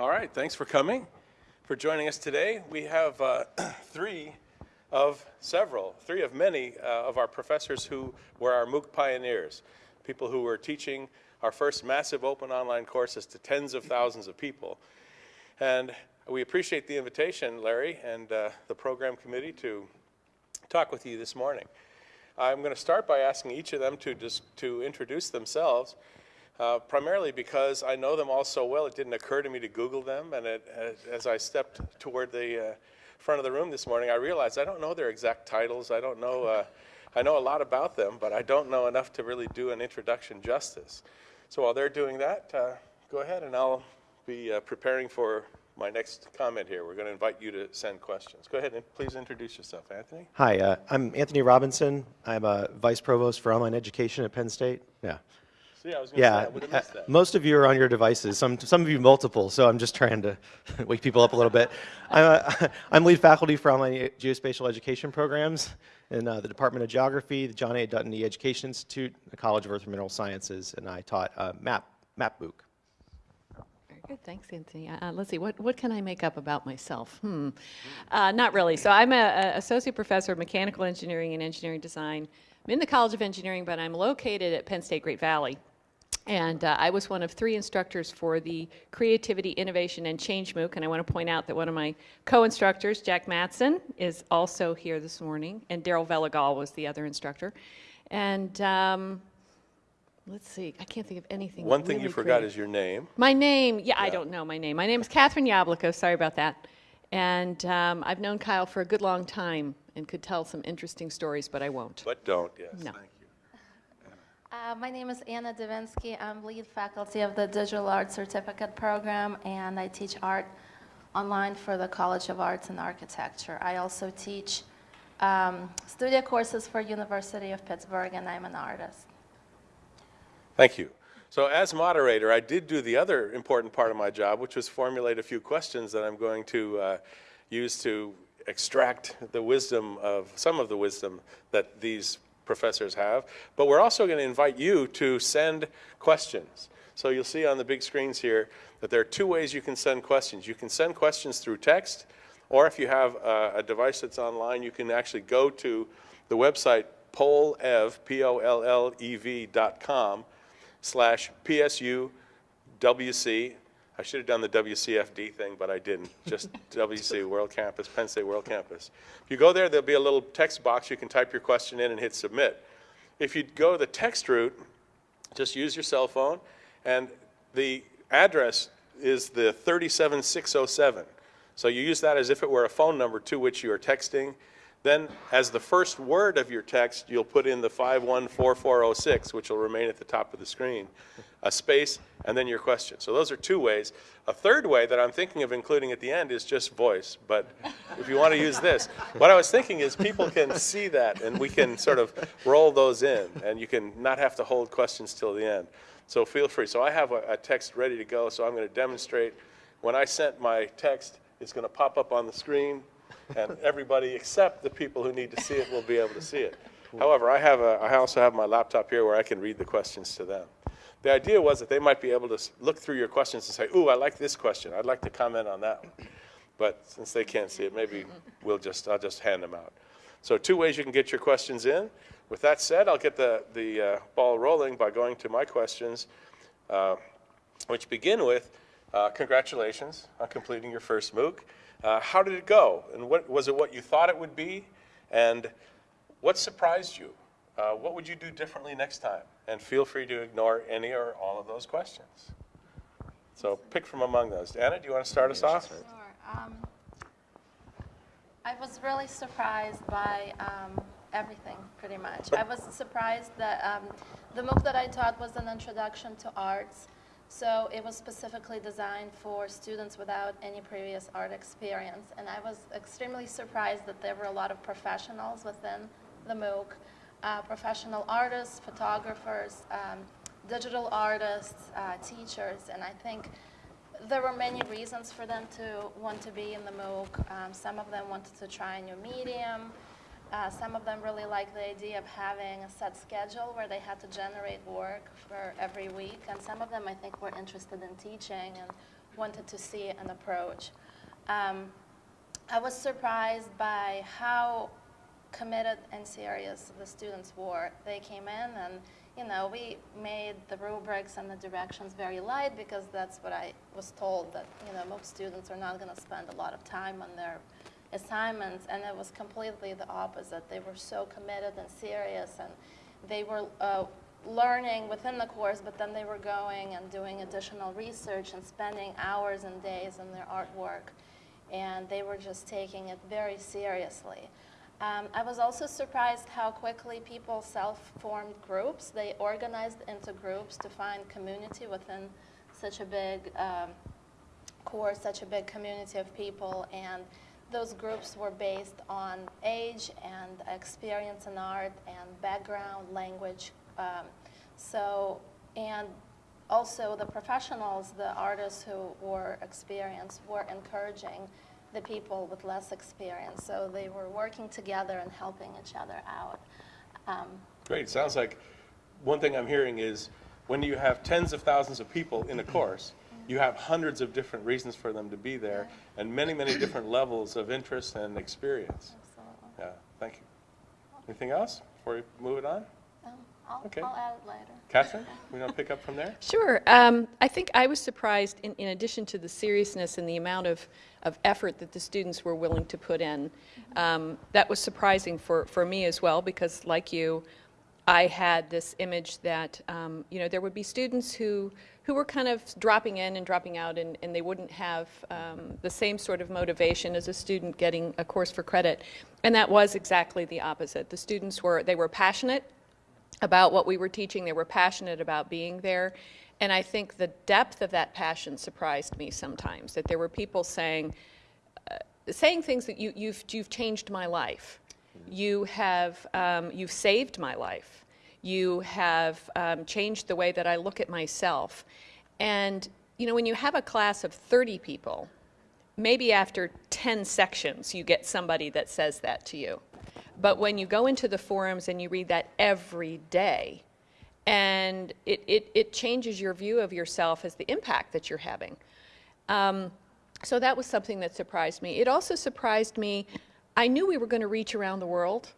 All right, thanks for coming, for joining us today. We have uh, three of several, three of many uh, of our professors who were our MOOC pioneers, people who were teaching our first massive open online courses to tens of thousands of people. And we appreciate the invitation, Larry, and uh, the program committee to talk with you this morning. I'm going to start by asking each of them to, just, to introduce themselves, uh, primarily because I know them all so well, it didn't occur to me to Google them, and it, as I stepped toward the uh, front of the room this morning, I realized I don't know their exact titles. I don't know, uh, I know a lot about them, but I don't know enough to really do an introduction justice. So while they're doing that, uh, go ahead and I'll be uh, preparing for my next comment here. We're going to invite you to send questions. Go ahead and please introduce yourself, Anthony. Hi, uh, I'm Anthony Robinson. I'm a vice provost for online education at Penn State. Yeah. See, I was going to Yeah, say, I have uh, that. most of you are on your devices, some, some of you multiple, so I'm just trying to wake people up a little bit. I'm, uh, I'm lead faculty for online geospatial education programs in uh, the Department of Geography, the John A. Dutton E Education Institute, the College of Earth and Mineral Sciences, and I taught uh, MAP, MAP MOOC. Very good, thanks, Anthony. Uh, let's see, what, what can I make up about myself? Hmm, uh, not really. So I'm an associate professor of mechanical engineering and engineering design. I'm in the College of Engineering, but I'm located at Penn State Great Valley. And uh, I was one of three instructors for the Creativity, Innovation, and Change MOOC. And I want to point out that one of my co-instructors, Jack Matson, is also here this morning, and Darrell Velegol was the other instructor. And um, let's see, I can't think of anything. One thing you forgot creative. is your name. My name, yeah, I don't know my name. My name is Catherine Jablokow, sorry about that. And um, I've known Kyle for a good long time and could tell some interesting stories, but I won't. But don't, yes. No. Uh, my name is Anna Divinsky. I'm lead faculty of the Digital Art Certificate Program, and I teach art online for the College of Arts and Architecture. I also teach um, studio courses for University of Pittsburgh, and I'm an artist. Thank you. So as moderator, I did do the other important part of my job, which was formulate a few questions that I'm going to uh, use to extract the wisdom of, some of the wisdom that these professors have. But we're also going to invite you to send questions. So you'll see on the big screens here that there are two ways you can send questions. You can send questions through text, or if you have a, a device that's online, you can actually go to the website pollev, P-O-L-L-E-V dot com, slash PSU WC. I should have done the WCFD thing, but I didn't. Just WC World Campus, Penn State World Campus. If you go there, there'll be a little text box. You can type your question in and hit submit. If you go the text route, just use your cell phone, and the address is the 37607. So you use that as if it were a phone number to which you are texting. Then, as the first word of your text, you'll put in the 514406, which will remain at the top of the screen, a space, and then your question. So those are two ways. A third way that I'm thinking of including at the end is just voice. But if you want to use this, what I was thinking is people can see that, and we can sort of roll those in, and you can not have to hold questions till the end. So feel free. So I have a, a text ready to go, so I'm going to demonstrate. When I sent my text, it's going to pop up on the screen, and everybody except the people who need to see it will be able to see it. However, I have a, I also have my laptop here where I can read the questions to them. The idea was that they might be able to look through your questions and say, ooh, I like this question. I'd like to comment on that one. But since they can't see it, maybe we'll just, I'll just hand them out. So two ways you can get your questions in. With that said, I'll get the, the uh, ball rolling by going to my questions, uh, which begin with, uh, congratulations on completing your first MOOC. Uh, How did it go? And what, was it what you thought it would be? And what surprised you? Uh, What would you do differently next time? And feel free to ignore any or all of those questions. So pick from among those. Anna, do you want to start us off? Sure. Um, I was really surprised by um, everything, pretty much. I was surprised that um, the MOOC that I taught was an introduction to arts, so it was specifically designed for students without any previous art experience. And I was extremely surprised that there were a lot of professionals within the MOOC, uh, professional artists, photographers, um, digital artists, uh, teachers, and I think there were many reasons for them to want to be in the MOOC. Um, some of them wanted to try a new medium. Uh, some of them really liked the idea of having a set schedule where they had to generate work for every week. And some of them, I think, were interested in teaching and wanted to see an approach. Um, I was surprised by how committed and serious the students were. They came in and, you know, we made the rubrics and the directions very light because that's what I was told that, you know, most students are not going to spend a lot of time on their assignments and it was completely the opposite. They were so committed and serious and they were uh, learning within the course, but then they were going and doing additional research and spending hours and days in their artwork and they were just taking it very seriously. Um, I was also surprised how quickly people self-formed groups. They organized into groups to find community within such a big um, course, such a big community of people, and those groups were based on age and experience in art and background, language. Um, so, and also the professionals, the artists who were experienced, were encouraging the people with less experience. So they were working together and helping each other out. Um, Great, sounds like, one thing I'm hearing is, when you have tens of thousands of people in a course, you have hundreds of different reasons for them to be there, and many, many different levels of interest and experience. absolutely. Yeah, thank you. Anything else before we move it on? Um, I'll, Okay. I'll add it later. Catherine, we want to pick up from there? Sure. Um, I think I was surprised, in, in addition to the seriousness and the amount of, of effort that the students were willing to put in. Um, that was surprising for, for me as well, because like you, I had this image that, um, you know, there would be students who, who were kind of dropping in and dropping out, and, and they wouldn't have um, the same sort of motivation as a student getting a course for credit. And that was exactly the opposite. The students were, they were passionate about what we were teaching. They were passionate about being there. And I think the depth of that passion surprised me sometimes, that there were people saying, uh, saying things that you, you've, you've changed my life. You have, um, you've saved my life. You have um, changed the way that I look at myself. And, you know, when you have a class of 30 people, maybe after 10 sections you get somebody that says that to you. But when you go into the forums and you read that every day, and it, it, it changes your view of yourself as the impact that you're having. Um, so that was something that surprised me. It also surprised me, I knew we were going to reach around the world.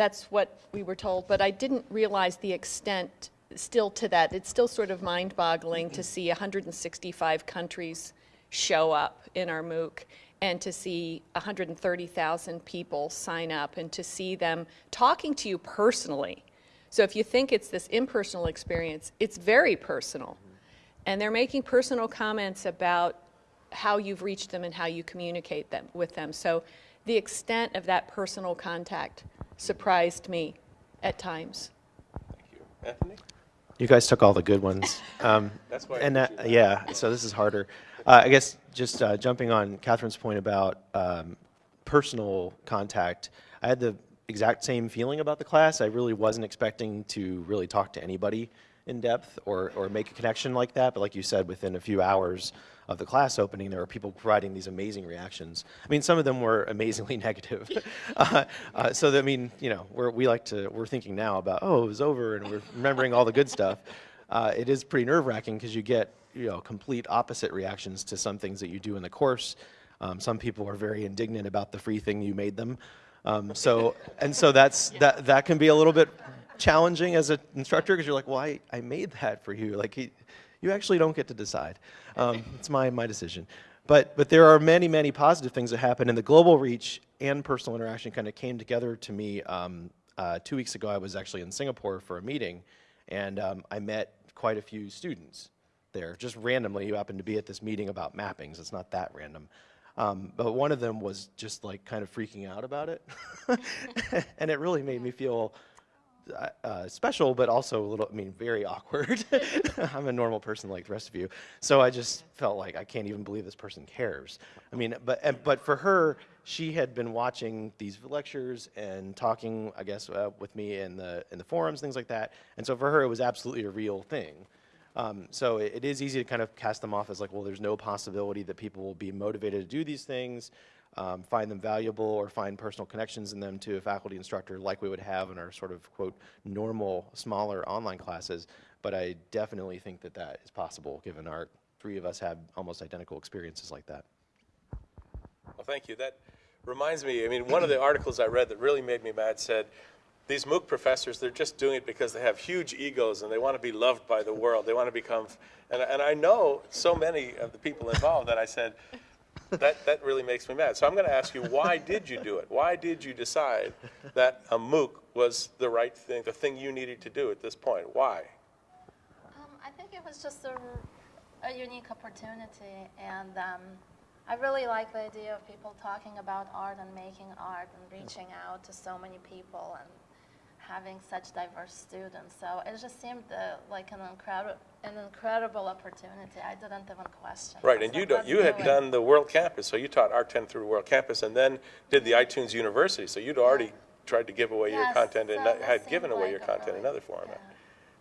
That's what we were told, but I didn't realize the extent still to that. It's still sort of mind-boggling to see 165 countries show up in our MOOC and to see 130,000 people sign up and to see them talking to you personally. So if you think it's this impersonal experience, it's very personal. And they're making personal comments about how you've reached them and how you communicate them with them. So the extent of that personal contact surprised me at times. Thank you. Anthony? You guys took all the good ones. Um, That's why And that, that. yeah, so this is harder. Uh, I guess just uh, jumping on Catherine's point about um, personal contact, I had the exact same feeling about the class. I really wasn't expecting to really talk to anybody in depth or, or make a connection like that. But like you said, within a few hours of the class opening, there were people providing these amazing reactions. I mean, some of them were amazingly negative. uh, uh, so that, I mean, you know, we're, we like to, we're thinking now about, oh, it was over, and we're remembering all the good stuff. Uh, it is pretty nerve wracking because you get, you know, complete opposite reactions to some things that you do in the course. Um, some people are very indignant about the free thing you made them. Um, so, and so that's, that, that can be a little bit challenging as an instructor because you're like, well, I, I made that for you. Like, he, you actually don't get to decide. Um, it's my, my decision. But, but there are many, many positive things that happen, and the global reach and personal interaction kind of came together to me. Um, uh, two weeks ago, I was actually in Singapore for a meeting, and um, I met quite a few students there, just randomly. You happened to be at this meeting about mappings. It's not that random. Um, but one of them was just like kind of freaking out about it. and it really made me feel uh, uh, special, but also a little, I mean, very awkward. I'm a normal person like the rest of you. So I just felt like I can't even believe this person cares. I mean, but, but for her, she had been watching these lectures and talking, I guess, uh, with me in the, in the forums, things like that. And so for her, it was absolutely a real thing. Um, so it, it is easy to kind of cast them off as like, well, there's no possibility that people will be motivated to do these things, um, find them valuable, or find personal connections in them to a faculty instructor like we would have in our sort of, quote, normal, smaller online classes. But I definitely think that that is possible given our three of us have almost identical experiences like that. Well, thank you. That reminds me, I mean, one of the articles I read that really made me mad said, these MOOC professors, they're just doing it because they have huge egos and they want to be loved by the world. They want to become, and, and I know so many of the people involved that I said, that, that really makes me mad. So I'm going to ask you, why did you do it? Why did you decide that a MOOC was the right thing, the thing you needed to do at this point? Why? Um, I think it was just a, a unique opportunity, and um, I really like the idea of people talking about art and making art and reaching out to so many people and having such diverse students. So it just seemed uh, like an incredible, an incredible opportunity. I didn't even question. Right, was and you, do- "Let's you had done the World Campus, so you taught Art 10 through World Campus, and then did the iTunes University, so you'd already tried to give away your Yes, content, and not- had given away like your content in really- other format.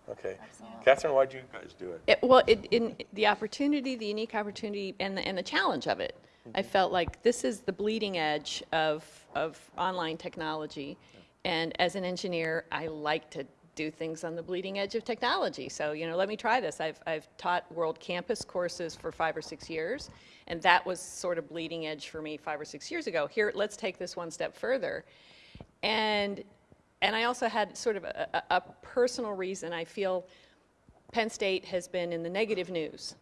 yeah, Okay. absolutely. Catherine, why'd you guys do it? It, well, it, in the opportunity, the unique opportunity, and the, and the challenge of it, I felt like this is the bleeding edge of, of online technology. And as an engineer, I like to do things on the bleeding edge of technology. So, you know, let me try this. I've, I've taught World Campus courses for five or six years, and that was sort of bleeding edge for me five or six years ago. Here, let's take this one step further. And, and I also had sort of a, a, a personal reason. I feel Penn State has been in the negative news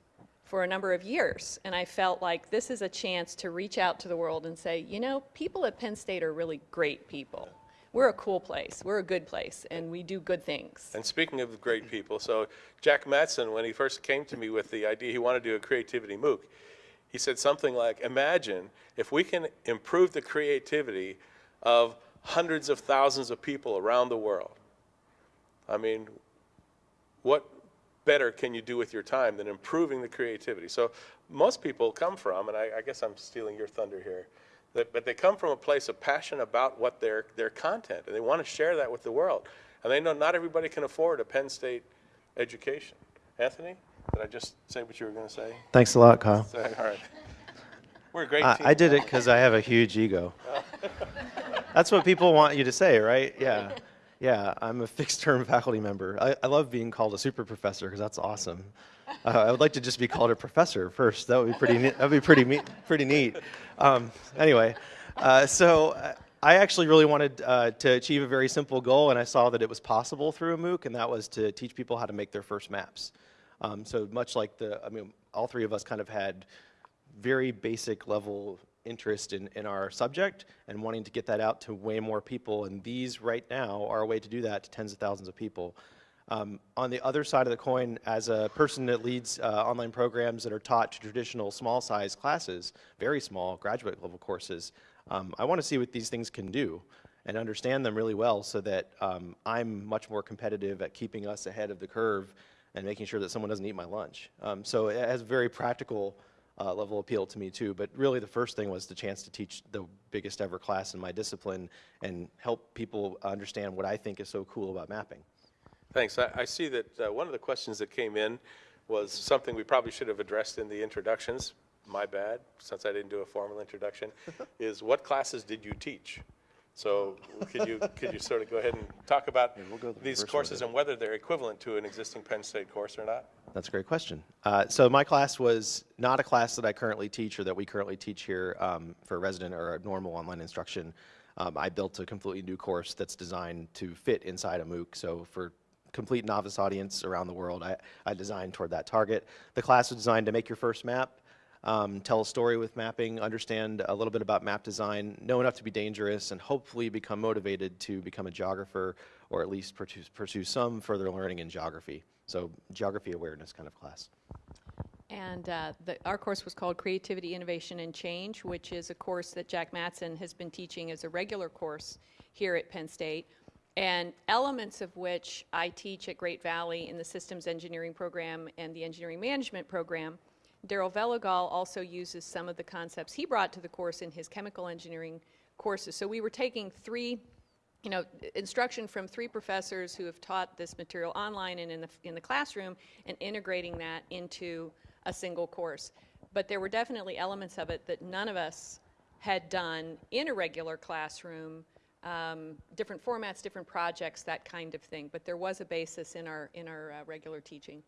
for a number of years, and I felt like this is a chance to reach out to the world and say, you know, people at Penn State are really great people. We're a cool place, we're a good place, and we do good things. And speaking of great people, so Jack Matson, when he first came to me with the idea he wanted to do a creativity MOOC, he said something like, imagine if we can improve the creativity of hundreds of thousands of people around the world. I mean, what better can you do with your time than improving the creativity? So most people come from, and I, I guess I'm stealing your thunder here, but they come from a place of passion about what their, their content, and they want to share that with the world. And they know not everybody can afford a Penn State education. Anthony, did I just say what you were going to say? Thanks a lot, Kyle. All right. We're a great I, team. I did it because I have a huge ego. That's what people want you to say, right? Yeah. Yeah, I'm a fixed term faculty member. I, I love being called a super professor because that's awesome. Uh, I would like to just be called a professor first. That would be pretty neat. That would be pretty, me- pretty neat. Um, anyway, uh, so uh, I actually really wanted uh, to achieve a very simple goal, and I saw that it was possible through a MOOC, and that was to teach people how to make their first maps. Um, so much like the, I mean, all three of us kind of had very basic level interest in, in our subject and wanting to get that out to way more people. And these right now are a way to do that to tens of thousands of people. Um, on the other side of the coin, as a person that leads uh, online programs that are taught to traditional small size classes, very small graduate level courses, um, I want to see what these things can do and understand them really well so that um, I'm much more competitive at keeping us ahead of the curve and making sure that someone doesn't eat my lunch. Um, so it has very practical uh, level appeal to me too. But really, the first thing was the chance to teach the biggest ever class in my discipline and help people understand what I think is so cool about mapping. Thanks. I, I see that uh, one of the questions that came in was something we probably should have addressed in the introductions. My bad, since I didn't do a formal introduction, is what classes did you teach? So could you, could you sort of go ahead and talk about we'll the these courses and whether they're equivalent to an existing Penn State course or not? That's a great question. Uh, so my class was not a class that I currently teach or that we currently teach here um, for resident or normal online instruction. Um, I built a completely new course that's designed to fit inside a MOOC. So for complete novice audience around the world, I, I designed toward that target. The class was designed to make your first map, um, tell a story with mapping, understand a little bit about map design, know enough to be dangerous, and hopefully become motivated to become a geographer or at least pursue, pursue some further learning in geography. So geography awareness kind of class. And uh, the, our course was called Creativity, Innovation, and Change, which is a course that Jack Matson has been teaching as a regular course here at Penn State, and elements of which I teach at Great Valley in the Systems Engineering program and the Engineering Management program. Darrell Velegol also uses some of the concepts he brought to the course in his chemical engineering courses. So we were taking three you know, instruction from three professors who have taught this material online and in the, in the classroom and integrating that into a single course. But there were definitely elements of it that none of us had done in a regular classroom, um, different formats, different projects, that kind of thing. But there was a basis in our, in our uh, regular teaching.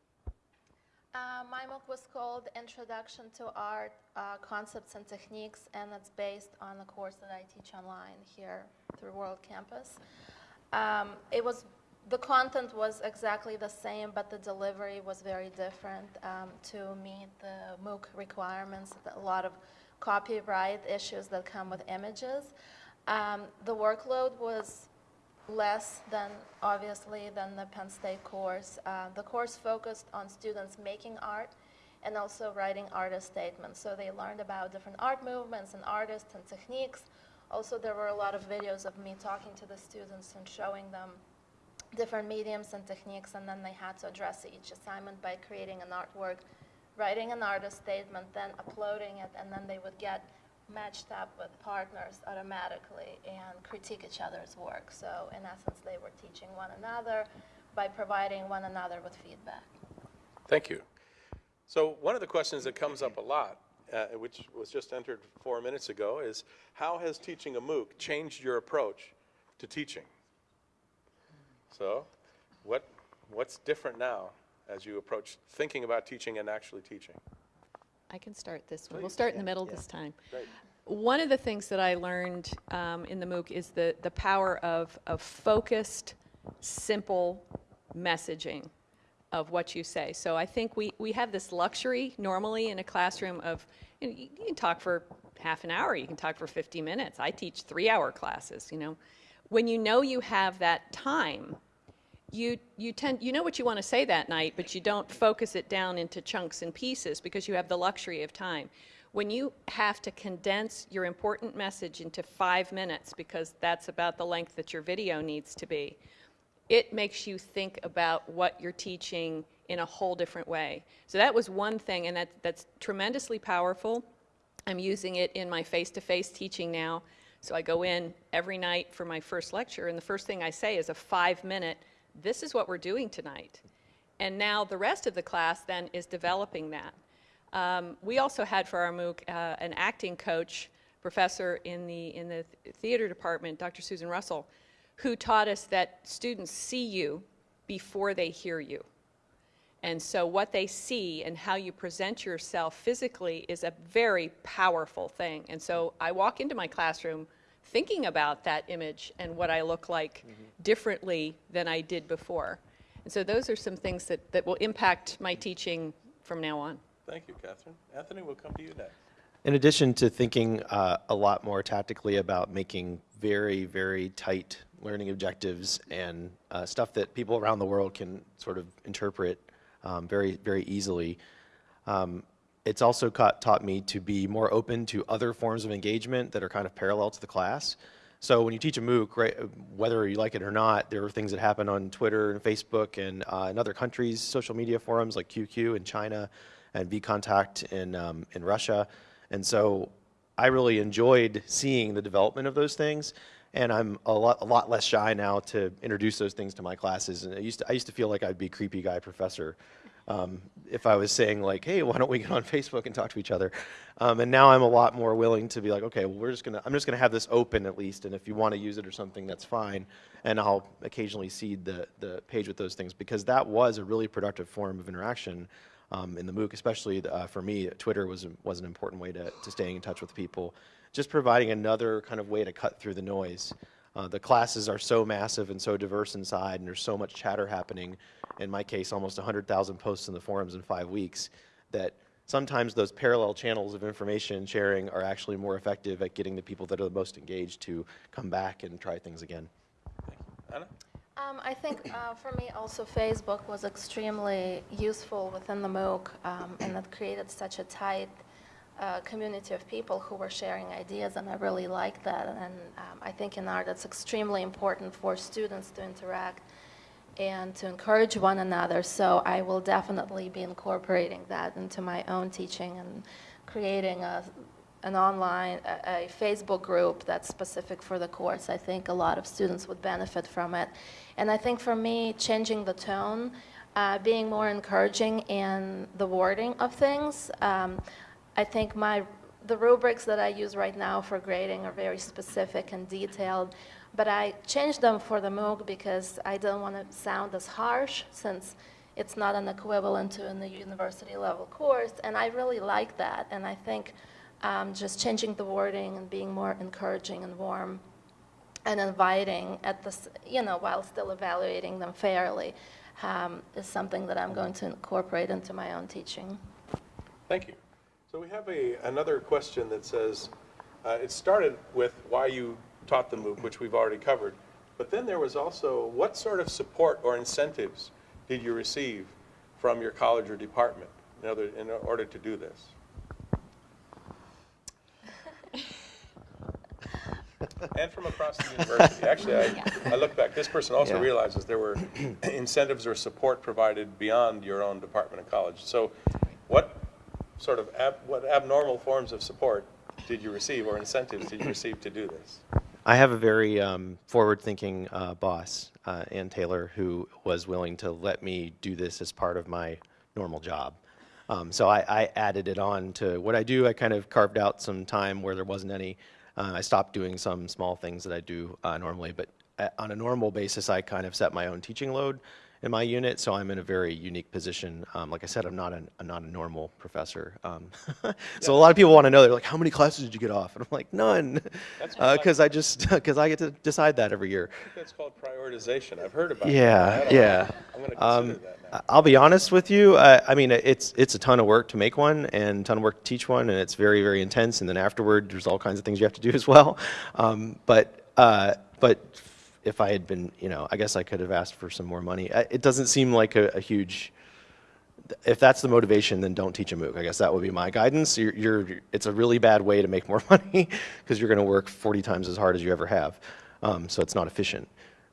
Uh, my MOOC was called Introduction to Art uh, Concepts and Techniques, and it's based on a course that I teach online here through World Campus. Um, it was the content was exactly the same, but the delivery was very different um, to meet the MOOC requirements. A lot of copyright issues that come with images. Um, the workload was less than, obviously, than the Penn State course. Uh, the course focused on students making art and also writing artist statements. So they learned about different art movements and artists and techniques. Also, there were a lot of videos of me talking to the students and showing them different mediums and techniques, and then they had to address each assignment by creating an artwork, writing an artist statement, then uploading it, and then they would get matched up with partners automatically and critique each other's work. So in essence, they were teaching one another by providing one another with feedback. Thank you. So one of the questions that comes up a lot, uh, which was just entered four minutes ago, is how has teaching a MOOC changed your approach to teaching? So what, what's different now as you approach thinking about teaching and actually teaching? I can start this one. We'll start in the middle yeah. this time. Great. One of the things that I learned um, in the MOOC is the, the power of, of focused, simple messaging of what you say. So I think we, we have this luxury normally in a classroom of, you, know, you you can talk for half an hour, you can talk for 50 minutes. I teach three-hour classes, you know. When you know you have that time, you, you tend, you know what you want to say that night, but you don't focus it down into chunks and pieces because you have the luxury of time. When you have to condense your important message into five minutes, because that's about the length that your video needs to be, it makes you think about what you're teaching in a whole different way. So that was one thing, and that, that's tremendously powerful. I'm using it in my face-to-face teaching now. So I go in every night for my first lecture, and the first thing I say is a five-minute, this is what we're doing tonight. And now the rest of the class then is developing that. Um, we also had for our MOOC uh, an acting coach, professor in the, in the theater department, Dr. Susan Russell, who taught us that students see you before they hear you. And so what they see and how you present yourself physically is a very powerful thing. And so I walk into my classroom thinking about that image and what I look like differently than I did before. And so those are some things that, that will impact my teaching from now on. Thank you, Catherine. Anthony, we'll come to you next. In addition to thinking uh, a lot more tactically about making very, very tight learning objectives and uh, stuff that people around the world can sort of interpret um, very, very easily, um, it's also caught, taught me to be more open to other forms of engagement that are kind of parallel to the class. So when you teach a MOOC, right, whether you like it or not, there are things that happen on Twitter and Facebook and uh, in other countries, social media forums like QQ in China and VKontakte in, um, in Russia. And so I really enjoyed seeing the development of those things. And I'm a lot, a lot less shy now to introduce those things to my classes. And I used to, I used to feel like I'd be creepy guy professor um, if I was saying like, hey, why don't we get on Facebook and talk to each other? Um, and now I'm a lot more willing to be like, okay, well, we're just gonna, I'm just gonna have this open at least, and if you want to use it or something, that's fine. And I'll occasionally seed the the page with those things because that was a really productive form of interaction um, in the MOOC, especially uh, for me. Twitter was was an important way to to staying in touch with people, just providing another kind of way to cut through the noise. Uh, the classes are so massive and so diverse inside, and there's so much chatter happening. In my case, almost 100,000 posts in the forums in five weeks. That sometimes those parallel channels of information sharing are actually more effective at getting the people that are the most engaged to come back and try things again. Thank you. Anna? Um, I think uh, for me also Facebook was extremely useful within the MOOC um, and it created such a tight uh, community of people who were sharing ideas and I really liked that and um, I think in art it's extremely important for students to interact and to encourage one another so I will definitely be incorporating that into my own teaching and creating a an online, a, a Facebook group that's specific for the course. I think a lot of students would benefit from it. And I think for me, changing the tone, uh, being more encouraging in the wording of things, um, I think my, the rubrics that I use right now for grading are very specific and detailed, but I changed them for the MOOC because I don't want to sound as harsh since it's not an equivalent to a university level course, and I really like that. And I think um, just changing the wording and being more encouraging and warm and inviting at this, you know, while still evaluating them fairly, um, is something that I'm going to incorporate into my own teaching. Thank you. So we have a, another question that says, uh, it started with why you taught the MOOC, which we've already covered, but then there was also, what sort of support or incentives did you receive from your college or department in order, in order to do this? And from across the university. Actually, I, I look back, this person also Yeah. realizes there were incentives or support provided beyond your own department of college. So what sort of, ab- what abnormal forms of support did you receive or incentives did you receive to do this? I have a very um, forward-thinking uh, boss, uh, Ann Taylor, who was willing to let me do this as part of my normal job. Um, so I, I added it on to what I do. I kind of carved out some time where there wasn't any. Uh, I stopped doing some small things that I do uh, normally, but uh, on a normal basis, I kind of set my own teaching load in my unit, so I'm in a very unique position. Um, like I said, I'm not a, I'm not a normal professor. Um, so a lot of people want to know, they're like, how many classes did you get off? And I'm like, none, That's what I- because I just, because I get to decide that every year. I think that's called prioritization. I've heard about that. Yeah, yeah. I'm going to Um, consider that now. I- I'll be honest with you. I, I mean, it's it's a ton of work to make one, and a ton of work to teach one, and it's very very intense. And then afterward, there's all kinds of things you have to do as well. Um, but uh, but if I had been, you know, I guess I could have asked for some more money. It doesn't seem like a, a huge. If that's the motivation, then don't teach a MOOC. I guess that would be my guidance. You're, you're it's a really bad way to make more money because you're going to work 40 times as hard as you ever have. Um, so it's not efficient.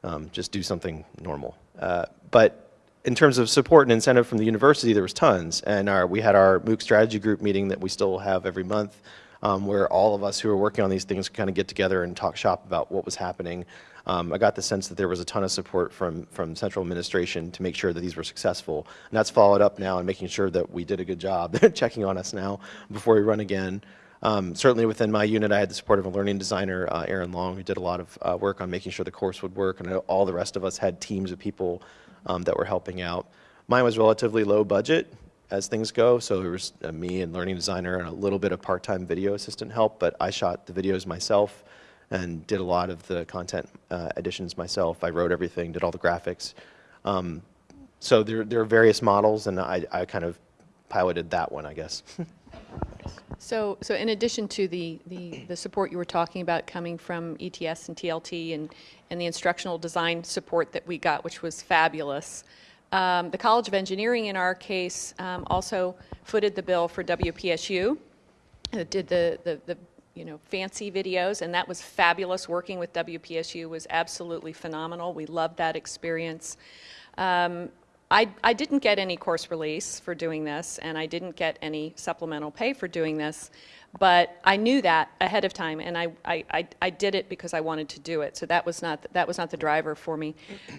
Um, just do something normal. Uh, but in terms of support and incentive from the university, there was tons. And our, we had our MOOC strategy group meeting that we still have every month, um, where all of us who are working on these things kind of get together and talk shop about what was happening. Um, I got the sense that there was a ton of support from, from central administration to make sure that these were successful. And that's followed up now and making sure that we did a good job. They're checking on us now before we run again. Um, certainly within my unit, I had the support of a learning designer, uh, Aaron Long, who did a lot of uh, work on making sure the course would work, and all the rest of us had teams of people um, that were helping out. Mine was relatively low budget as things go, so it was uh, me and learning designer and a little bit of part-time video assistant help, but I shot the videos myself and did a lot of the content uh, additions myself. I wrote everything, did all the graphics. Um, so there, there are various models, and I, I kind of piloted that one, I guess. So, so in addition to the, the, the support you were talking about coming from ETS and TLT and, and the instructional design support that we got, which was fabulous, um, the College of Engineering, in our case, um, also footed the bill for WPSU. Did the, the, the, you know, fancy videos, and that was fabulous. Working with WPSU was absolutely phenomenal. We loved that experience. Um, I, I didn't get any course release for doing this, and I didn't get any supplemental pay for doing this, but I knew that ahead of time, and I, I, I, did it because I wanted to do it. So that was not that was not the driver for me.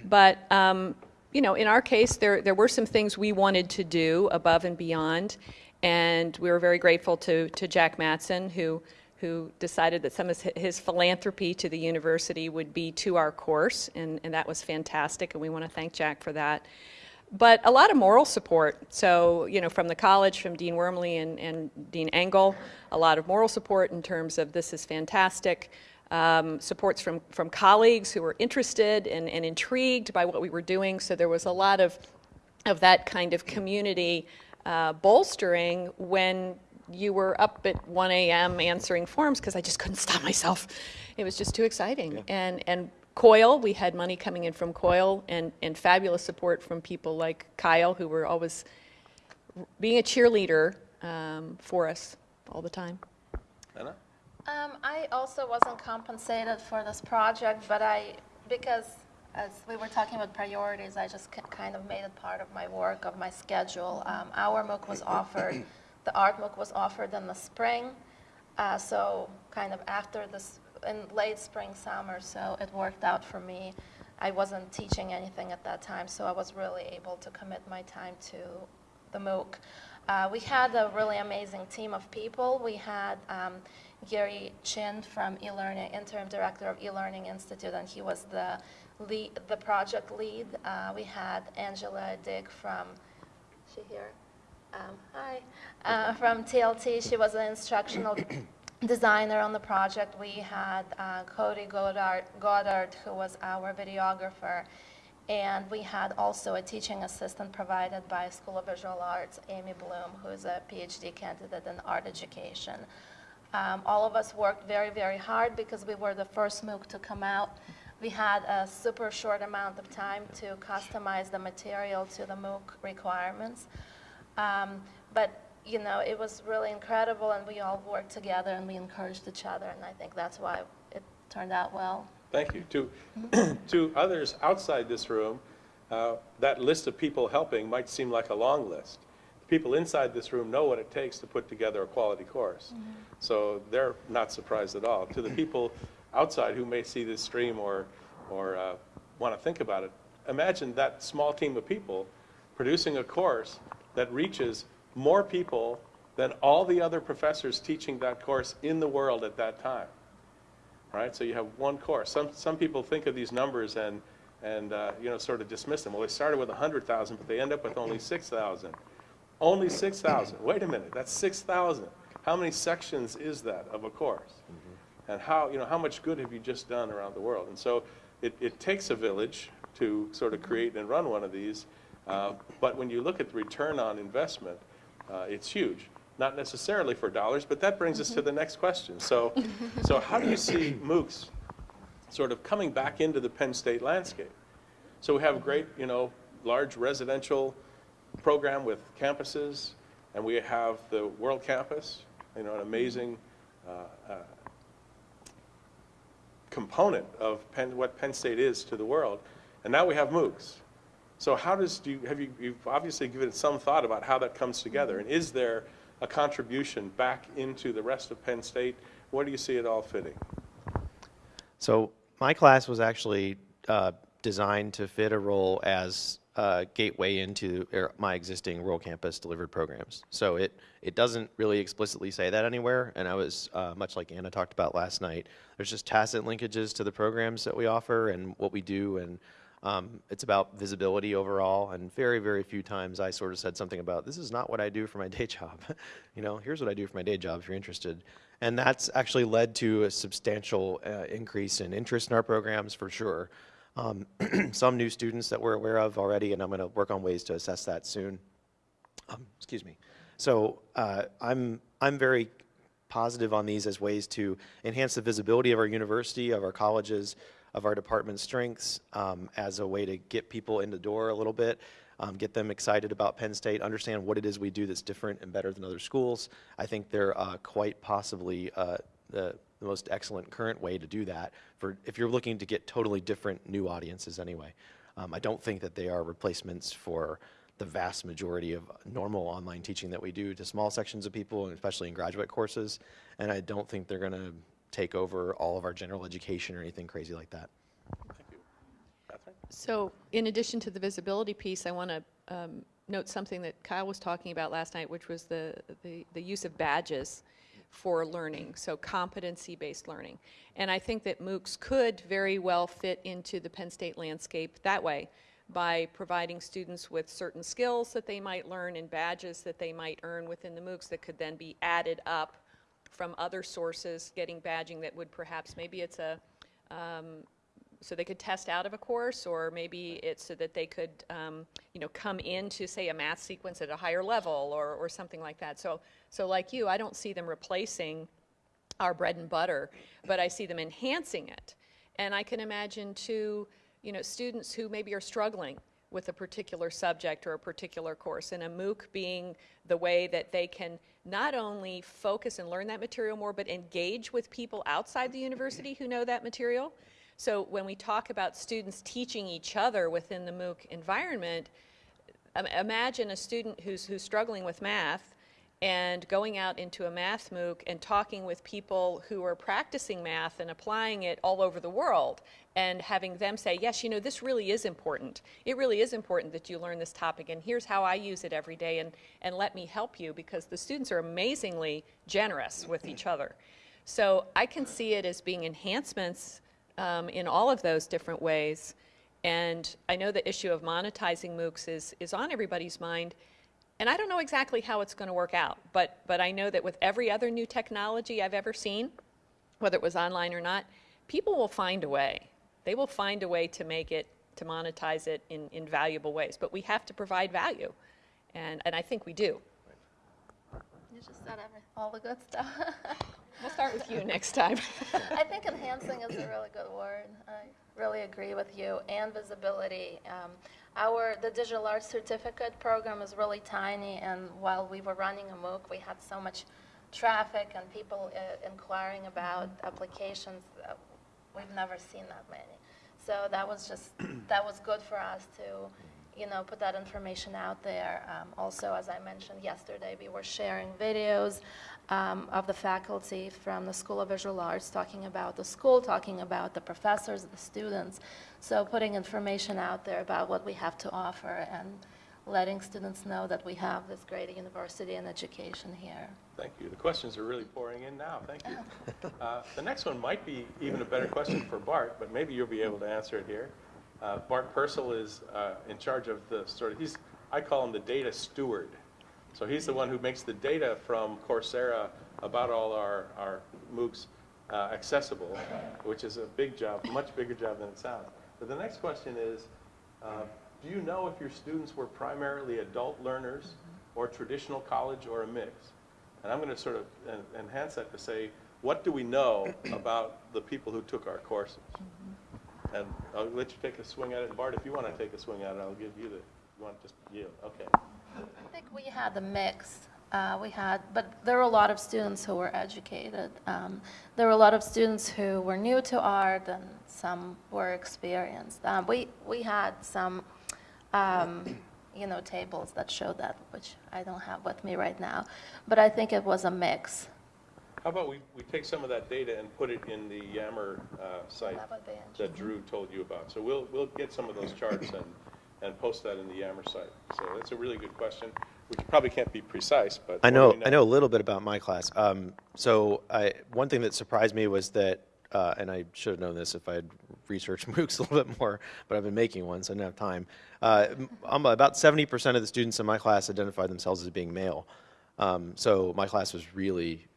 But um, you know, in our case, there there were some things we wanted to do above and beyond, and we were very grateful to to Jack Matson who who decided that some of his philanthropy to the university would be to our course, and, and that was fantastic, and we want to thank Jack for that. But a lot of moral support. So, you know, from the college, from Dean Wormley and, and Dean Engel, a lot of moral support in terms of this is fantastic. Um, supports from, from colleagues who were interested and, and intrigued by what we were doing. So there was a lot of, of that kind of community uh, bolstering when you were up at 1 a.m. answering forms because I just couldn't stop myself. It was just too exciting. And, and COIL, we had money coming in from COIL and, and fabulous support from people like Kyle, who were always being a cheerleader um, for us all the time. Anna? Um, I also wasn't compensated for this project, but I, because as we were talking about priorities, I just kind of made it part of my work, of my schedule. Um, Our MOOC was offered, the art MOOC was offered in the spring, uh, so kind of after this, in late spring, summer, so it worked out for me. I wasn't teaching anything at that time, so I was really able to commit my time to the MOOC. Uh, we had a really amazing team of people. We had um, Gary Chin from eLearning, interim director of eLearning Institute, and he was the lead, the project lead. Uh, we had Angela Dick from, she here? Um, hi, uh, from TLT. She was an instructional designer on the project. We had uh, Cody Goddard, Goddard, who was our videographer. And we had also a teaching assistant provided by School of Visual Arts, Amy Bloom, who is a PhD candidate in art education. Um, all of us worked very, very hard because we were the first MOOC to come out. We had a super short amount of time to customize the material to the MOOC requirements. Um, but, you know, it was really incredible, and we all worked together and we encouraged each other, and I think that's why it turned out well. Thank you. To, to others outside this room, uh, that list of people helping might seem like a long list. The People inside this room know what it takes to put together a quality course. So they're not surprised at all. To the people outside who may see this stream or, or uh, want to think about it, imagine that small team of people producing a course that reaches more people than all the other professors teaching that course in the world at that time right? So you have one course. Some, some people think of these numbers and, and uh, you know, sort of dismiss them. Well, they started with 100,000, but they end up with only 6,000. Only 6,000. Wait a minute, that's 6,000. How many sections is that of a course? And how, you know, how much good have you just done around the world? And so it, it takes a village to sort of create and run one of these. Uh, but when you look at the return on investment, uh, it's huge. Not necessarily for dollars, but that brings us to the next question. So, so how do you see MOOCs sort of coming back into the Penn State landscape? So we have a great, you know, large residential program with campuses, and we have the World Campus, you know, an amazing uh, uh, component of Penn, what Penn State is to the world. And now we have MOOCs. So how does, do you, have you, you've obviously given some thought about how that comes together. And is there a contribution back into the rest of Penn State? Where do you see it all fitting? So my class was actually uh, designed to fit a role as a gateway into er, my existing World Campus delivered programs. So it, it doesn't really explicitly say that anywhere, and I was, uh, much like Anna talked about last night, there's just tacit linkages to the programs that we offer and what we do, and um, it's about visibility overall, and very, very few times I sort of said something about, this is not what I do for my day job. you know, here's what I do for my day job if you're interested. And that's actually led to a substantial uh, increase in interest in our programs for sure. Um, some new students that we're aware of already, and I'm going to work on ways to assess that soon. Um, excuse me. So uh, I'm, I'm very positive on these as ways to enhance the visibility of our university, of our colleges, of our department's strengths um, as a way to get people in the door a little bit, um, get them excited about Penn State, understand what it is we do that's different and better than other schools. I think they're uh, quite possibly uh, the, the most excellent current way to do that for if you're looking to get totally different new audiences anyway. Um, I don't think that they are replacements for the vast majority of normal online teaching that we do to small sections of people, especially in graduate courses. And I don't think they're going to take over all of our general education or anything crazy like that. Thank you. Catherine? So in addition to the visibility piece, I want to um, note something that Kyle was talking about last night, which was the, the, the use of badges for learning, so competency-based learning. And I think that MOOCs could very well fit into the Penn State landscape that way by providing students with certain skills that they might learn and badges that they might earn within the MOOCs that could then be added up from other sources, getting badging that would perhaps, maybe it's a, um, so they could test out of a course, or maybe it's so that they could, um, you know, come into, say, a math sequence at a higher level, or, or something like that. So, so like you, I don't see them replacing our bread and butter, but I see them enhancing it. And I can imagine too, you know, students who maybe are struggling with a particular subject or a particular course, and a MOOC being the way that they can not only focus and learn that material more, but engage with people outside the university who know that material. So when we talk about students teaching each other within the MOOC environment, imagine a student who's, who's struggling with math and going out into a math MOOC and talking with people who are practicing math and applying it all over the world and having them say, yes, you know, this really is important. It really is important that you learn this topic and here's how I use it every day and, and let me help you because the students are amazingly generous with each other. So I can see it as being enhancements um, in all of those different ways. And I know the issue of monetizing MOOCs is, is on everybody's mind. And I don't know exactly how it's going to work out, but, but I know that with every other new technology I've ever seen, whether it was online or not, people will find a way. They will find a way to make it, to monetize it in, in valuable ways. But we have to provide value. And, and I think we do. You just said all the good stuff. We'll start with you next time. I think enhancing is a really good word. I really agree with you. And visibility. Um, our the digital arts certificate program is really tiny, and while we were running a MOOC, we had so much traffic and people uh, inquiring about applications. Uh, we've never seen that many. So that was just that was good for us to you know, put that information out there. Um, also, as I mentioned yesterday, we were sharing videos um, of the faculty from the School of Visual Arts talking about the school, talking about the professors, the students. So putting information out there about what we have to offer and letting students know that we have this great university and education here. Thank you. The questions are really pouring in now. Thank you. Uh, The next one might be even a better question for Bart, but maybe you'll be able to answer it here. Uh, Bart Pursel is uh, in charge of the sort of, he's, I call him the data steward. So he's the one who makes the data from Coursera about all our, our MOOCs uh, accessible, which is a big job, much bigger job than it sounds. But the next question is, uh, do you know if your students were primarily adult learners or traditional college or a mix? And I'm going to sort of en- enhance that to say, what do we know about the people who took our courses? And I'll let you take a swing at it. Bart, if you want to take a swing at it, I'll give you the, you want just yield? Okay. I think we had a mix. Uh, we had, but there were a lot of students who were educated. Um, there were a lot of students who were new to art, and some were experienced. Um, we we had some, um, you know, tables that showed that, which I don't have with me right now. But I think it was a mix. How about we, we take some of that data and put it in the Yammer uh, site That would that Drew told you about? So we'll, we'll get some of those charts and, and post that in the Yammer site. So that's a really good question, which probably can't be precise, but. I what know, I know a little bit about my class. Um, so I, one thing that surprised me was that, uh, and I should have known this if I had researched MOOCs a little bit more, but I've been making one, so I didn't have time. Uh, m- about 70% of the students in my class identified themselves as being male. Um, so my class was really, so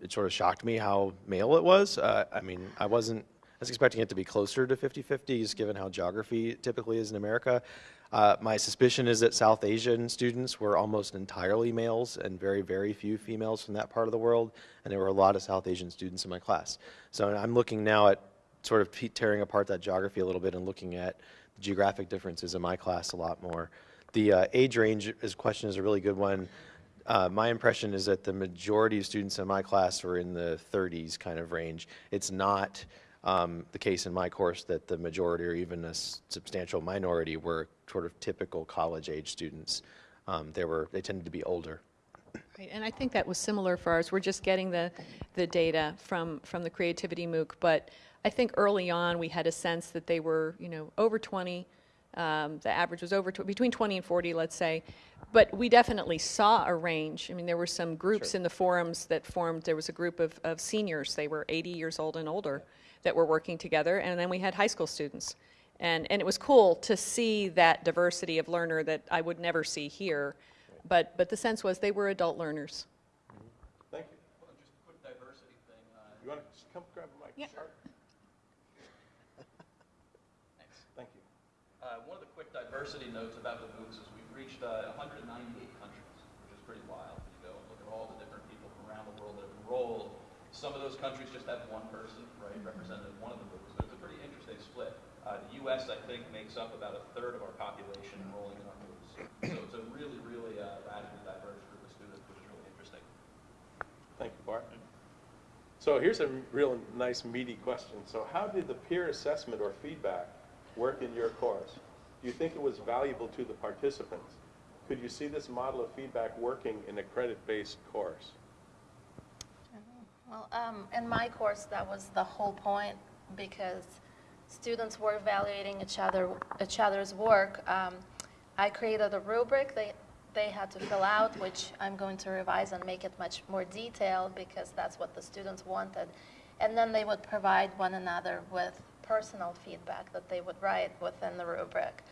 it sort of shocked me how male it was. Uh, I mean, I wasn't, I was expecting it to be closer to 50-50, just given how geography typically is in America. Uh, my suspicion is that South Asian students were almost entirely males and very, very few females from that part of the world, and there were a lot of South Asian students in my class. So I'm looking now at sort of tearing apart that geography a little bit and looking at the geographic differences in my class a lot more. The uh, age range is, question is a really good one. Uh, my impression is that the majority of students in my class were in the 30s kind of range. It's not um, the case in my course that the majority or even a substantial minority were sort of typical college-age students. Um, they were they tended to be older. Right, and I think that was similar for ours. We're just getting the, the data from, from the Creativity MOOC, but I think early on, we had a sense that they were, you know, over 20. Um, The average was over, tw- between 20 and 40, let's say. But we definitely saw a range. I mean, there were some groups in the forums that formed, there was a group of, of seniors, they were 80 years old and older, that were working together, and then we had high school students. And, and it was cool to see that diversity of learner that I would never see here. But, but the sense was they were adult learners. Thank you. Just a quick diversity thing. uh, You want to come grab a mic? Yeah. Sure. Thanks. Thank you. Uh, One of the quick diversity notes about the MOOCs is we've reached uh, 198 countries, which is pretty wild. You go and look at all the different people from around the world that have enrolled. Some of those countries just have one person, right, represented in one of the MOOCs. So it's a pretty interesting split. Uh, The U.S., I think, makes up about a third of our population enrolling in our MOOCs. So it's a really, really uh, radically diverse group of students, which is really interesting. Thank you, Bart. So here's a real nice meaty question. So how did the peer assessment or feedback work in your course? Do you think it was valuable to the participants? could you see this model of feedback working in a credit-based course? Well, um, in my course, that was the whole point because students were evaluating each other, each other's work. Um, I created a rubric they, they had to fill out, which I'm going to revise and make it much more detailed because that's what the students wanted. And then they would provide one another with personal feedback that they would write within the rubric.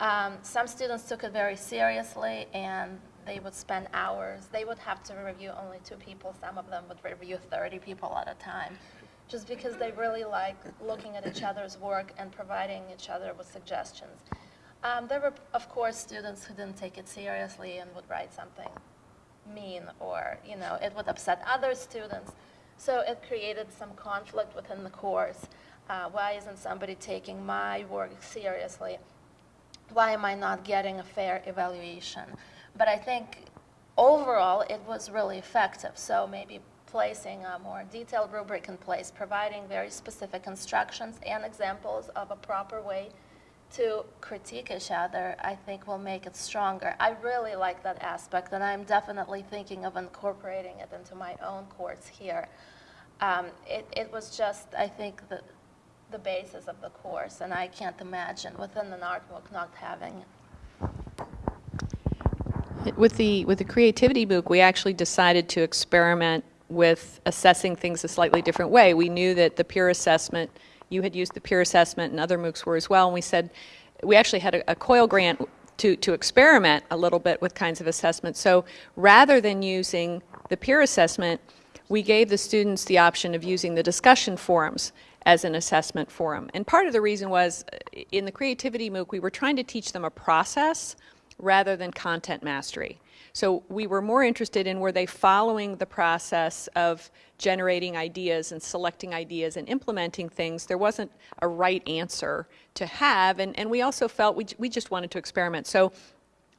Um, some students took it very seriously and they would spend hours. They would have to review only two people. Some of them would review 30 people at a time, just because they really like looking at each other's work and providing each other with suggestions. Um, there were, of course, students who didn't take it seriously and would write something mean or, you know, it would upset other students. So it created some conflict within the course. Uh, why isn't somebody taking my work seriously? why am I not getting a fair evaluation? But I think overall, it was really effective. So maybe placing a more detailed rubric in place, providing very specific instructions and examples of a proper way to critique each other, I think will make it stronger. I really like that aspect, and I'm definitely thinking of incorporating it into my own course here. Um, it, it was just, I think, the, the basis of the course, and I can't imagine within an art book not having it. With the, with the creativity MOOC, we actually decided to experiment with assessing things a slightly different way. We knew that the peer assessment, you had used the peer assessment and other MOOCs were as well, and we said, we actually had a, a COIL grant to, to experiment a little bit with kinds of assessment. So rather than using the peer assessment, we gave the students the option of using the discussion forums as an assessment forum. And part of the reason was uh, in the creativity MOOC, we were trying to teach them a process rather than content mastery. So we were more interested in were they following the process of generating ideas and selecting ideas and implementing things. There wasn't a right answer to have, and, and we also felt we, we just wanted to experiment. So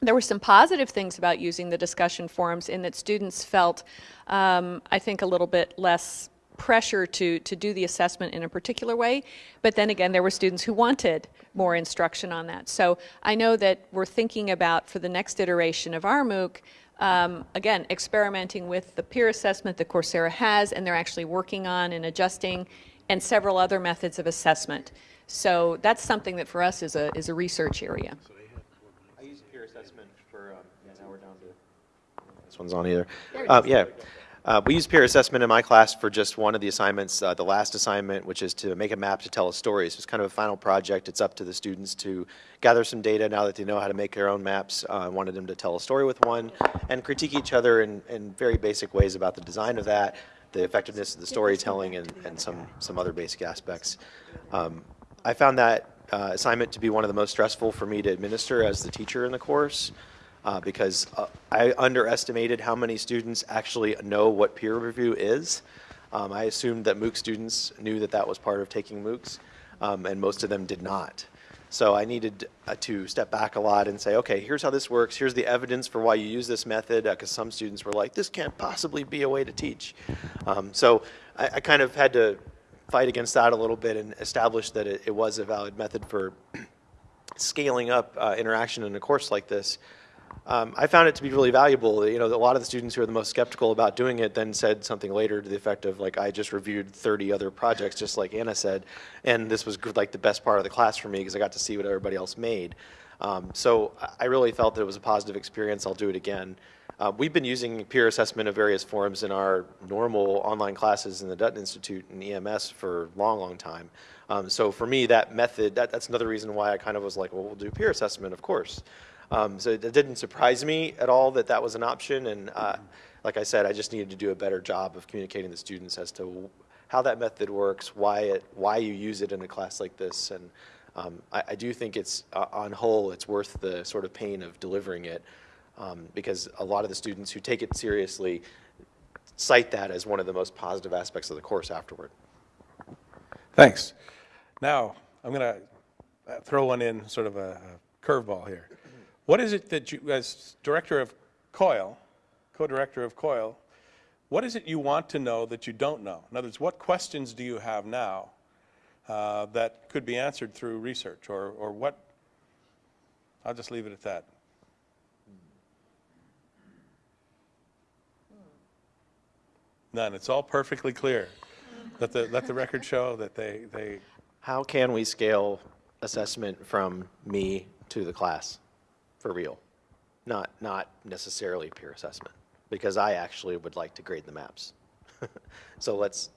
there were some positive things about using the discussion forums in that students felt, um, I think, a little bit less pressure to, to do the assessment in a particular way. But then again, there were students who wanted more instruction on that. So I know that we're thinking about for the next iteration of our MOOC, um, again, experimenting with the peer assessment that Coursera has, and they're actually working on and adjusting, and several other methods of assessment. So that's something that for us is a, is a research area. I use peer assessment for, um, yeah, now we're down to, this one's on either. Uh, yeah. Uh, we use peer assessment in my class for just one of the assignments, uh, the last assignment, which is to make a map to tell a story. So it's kind of a final project. It's up to the students to gather some data now that they know how to make their own maps. Uh, I wanted them to tell a story with one and critique each other in, in very basic ways about the design of that, the effectiveness of the storytelling, and, and some, some other basic aspects. Um, I found that uh, assignment to be one of the most stressful for me to administer as the teacher in the course uh, because uh, I underestimated how many students actually know what peer review is. Um, I assumed that MOOC students knew that that was part of taking MOOCs, um, and most of them did not. So I needed uh, to step back a lot and say, okay, here's how this works. Here's the evidence for why you use this method, because some students were like, this can't possibly be a way to teach. Um, so I, I kind of had to fight against that a little bit and establish that it, it was a valid method for scaling up uh, interaction in a course like this. Um, I found it to be really valuable. You know, a lot of the students who are the most skeptical about doing it then said something later to the effect of like, I just reviewed 30 other projects, just like Anna said, and this was like the best part of the class for me because I got to see what everybody else made. Um, so I really felt that it was a positive experience. I'll do it again. Uh, we've been using peer assessment of various forms in our normal online classes in the Dutton Institute and EMS for a long, long time. Um, so for me, that method, that, that's another reason why I kind of was like, well, we'll do peer assessment, of course. Um, so it didn't surprise me at all that that was an option. And uh, like I said, I just needed to do a better job of communicating to students as to how that method works, why it, why you use it in a class like this. And um, I, I, do think it's, uh, on whole, it's worth the sort of pain of delivering it um, because a lot of the students who take it seriously cite that as one of the most positive aspects of the course afterward. Thanks. Now, I'm going to throw one in, sort of a, a curveball here. What is it that you, as director of COIL, co-director of COIL, what is it you want to know that you don't know? In other words, what questions do you have now uh, that could be answered through research or, or what? I'll just leave it at that. None. It's all perfectly clear. let, the, let the record show that they, they... How can we scale assessment from me to the class? For real? Not, not necessarily peer assessment, because I actually would like to grade the maps. So let's,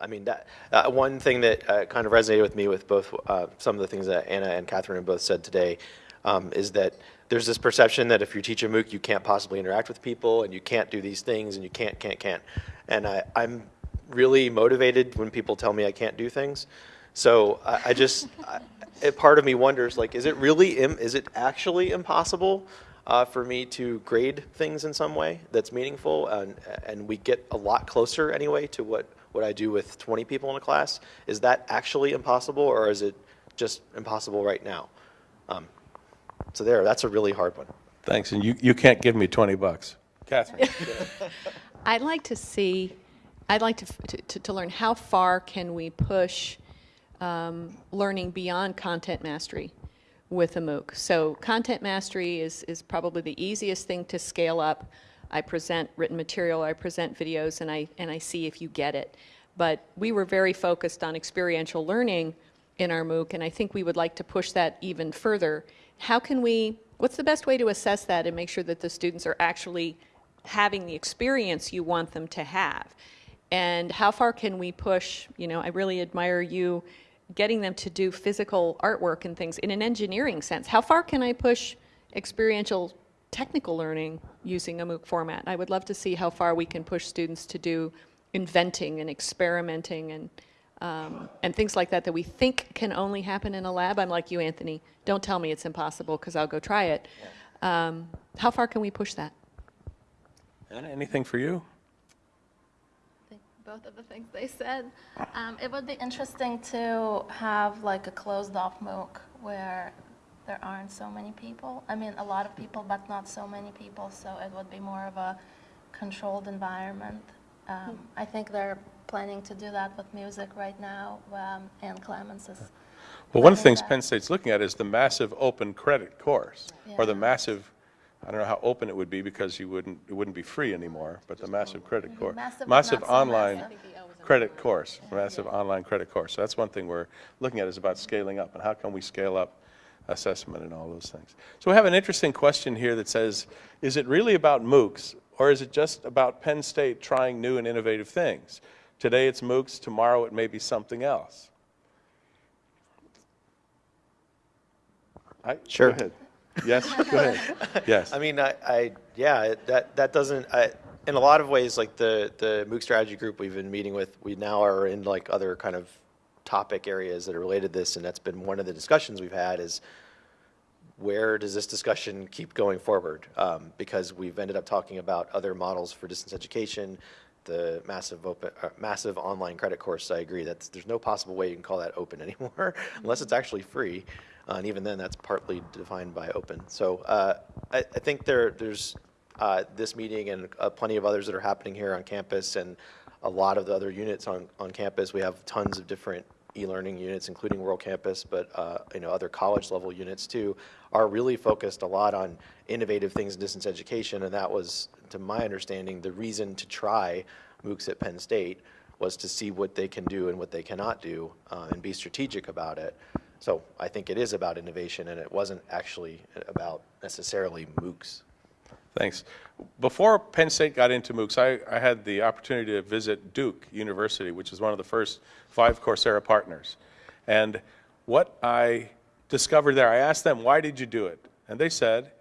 I mean, that, uh, one thing that uh, kind of resonated with me with both, uh, some of the things that Anna and Kathryn both said today, um, is that there's this perception that if you teach a MOOC, you can't possibly interact with people, and you can't do these things, and you can't, can't, can't. And I, I'm really motivated when people tell me I can't do things. So I, I just, I, a part of me wonders, like, is it really, im- is it actually impossible uh, for me to grade things in some way that's meaningful? And, and we get a lot closer anyway to what, what I do with 20 people in a class. Is that actually impossible, or is it just impossible right now? Um, so there, that's a really hard one. thanks, and you, you can't give me 20 bucks. Kathryn? I'd like to see, I'd like to, to- to, to learn how far can we push um, learning beyond content mastery with a MOOC. So content mastery is, is probably the easiest thing to scale up. I present written material, I present videos, and I, and I see if you get it. But we were very focused on experiential learning in our MOOC, and I think we would like to push that even further. How can we, what's the best way to assess that and make sure that the students are actually having the experience you want them to have? And how far can we push, you know, I really admire you getting them to do physical artwork and things in an engineering sense. How far can I push experiential technical learning using a MOOC format? I would love to see how far we can push students to do inventing and experimenting and um, and things like that that we think can only happen in a lab. I'm like you, Anthony. Don't tell me it's impossible because I'll go try it. Um, how far can we push that? Anna, anything for you? Both of the things they said. Um, it would be interesting to have like a closed-off MOOC where there aren't so many people. I mean, a lot of people, but not so many people, so it would be more of a controlled environment. Um, I think they're planning to do that with music right now, um, Ann Clements is. Well, one of the things that. Penn State's looking at is the massive open credit course, or the massive, I don't know how open it would be because you wouldn't, it wouldn't be free anymore, but the massive credit course. Massive, Massive not so online massive. credit course, massive online credit course. So that's one thing we're looking at is about scaling up and how can we scale up assessment and all those things. So we have an interesting question here that says, is it really about MOOCs or is it just about Penn State trying new and innovative things? Today it's MOOCs, tomorrow it may be something else. I- Sure. Go ahead. Yes, go ahead. Yes. I mean, I, I yeah, that that doesn't. I, in a lot of ways, like the the MOOC strategy group we've been meeting with, we now are in like other kind of topic areas that are related to this, and that's been one of the discussions we've had is where does this discussion keep going forward? Um, because we've ended up talking about other models for distance education, the massive open, uh, massive online credit course. I agree that there's no possible way you can call that open anymore, unless it's actually free, uh, and even then, that's partly defined by open. So uh, I, I think there, there's uh, this meeting and uh, plenty of others that are happening here on campus, and a lot of the other units on, on campus. We have tons of different e-learning units, including World Campus, but uh, you know other college level units too, are really focused a lot on innovative things in distance education, and that was, to my understanding, the reason to try MOOCs at Penn State was to see what they can do and what they cannot do, uh, and be strategic about it. So I think it is about innovation, and it wasn't actually about necessarily MOOCs. Thanks. Before Penn State got into MOOCs, I, I had the opportunity to visit Duke University, which is one of the first five Coursera partners. And what I discovered there, I asked them, why did you do it? And they said,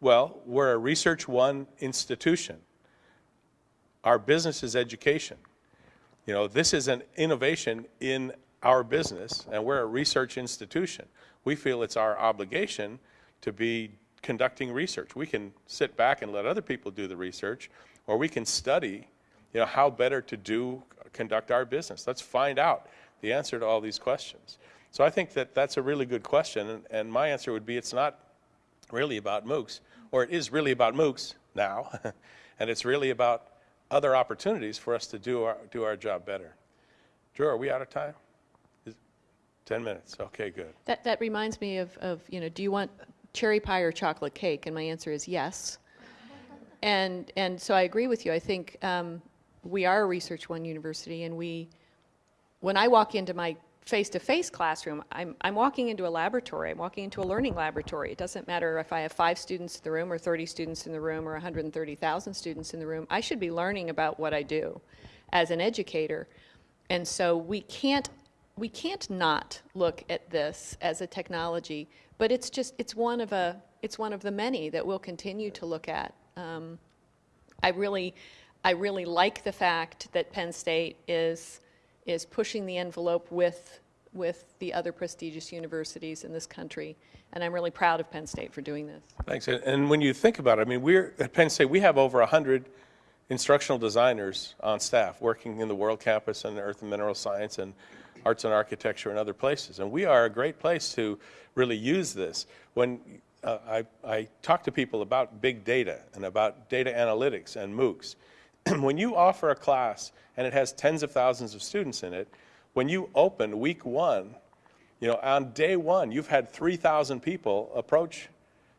well, we're a Research One institution. Our business is education. You know, this is an innovation in our business, and we're a research institution. We feel it's our obligation to be conducting research. We can sit back and let other people do the research, or we can study, you know, how better to do, conduct our business. Let's find out the answer to all these questions. So I think that that's a really good question, and, and my answer would be it's not really about MOOCs, or it is really about MOOCs now, and it's really about other opportunities for us to do our, do our job better. Drew, are we out of time? Is- 10 minutes, okay, good. That, that reminds me of, of, you know, do you want cherry pie or chocolate cake? And my answer is yes. And, and so I agree with you. I think um, we are a Research One university, and we, when I walk into my face-to-face classroom, I'm, I'm walking into a laboratory. I'm walking into a learning laboratory. It doesn't matter if I have five students in the room, or 30 students in the room, or 130,000 students in the room. I should be learning about what I do as an educator. And so we can't we can't not look at this as a technology, but it's just it's one of a it's one of the many that we'll continue to look at. Um, I really I really like the fact that Penn State is is pushing the envelope with with the other prestigious universities in this country, and I'm really proud of Penn State for doing this. Thanks. And- when you think about it, I mean, we're, at Penn State, we have over 100 instructional designers on staff working in the World Campus and Earth and Mineral Science and Arts and Architecture and other places. And we are a great place to really use this. When uh, I, I talk to people about big data and about data analytics and MOOCs, when you offer a class and it has tens of thousands of students in it, when you open week one, you know, on day one, you've had 3,000 people approach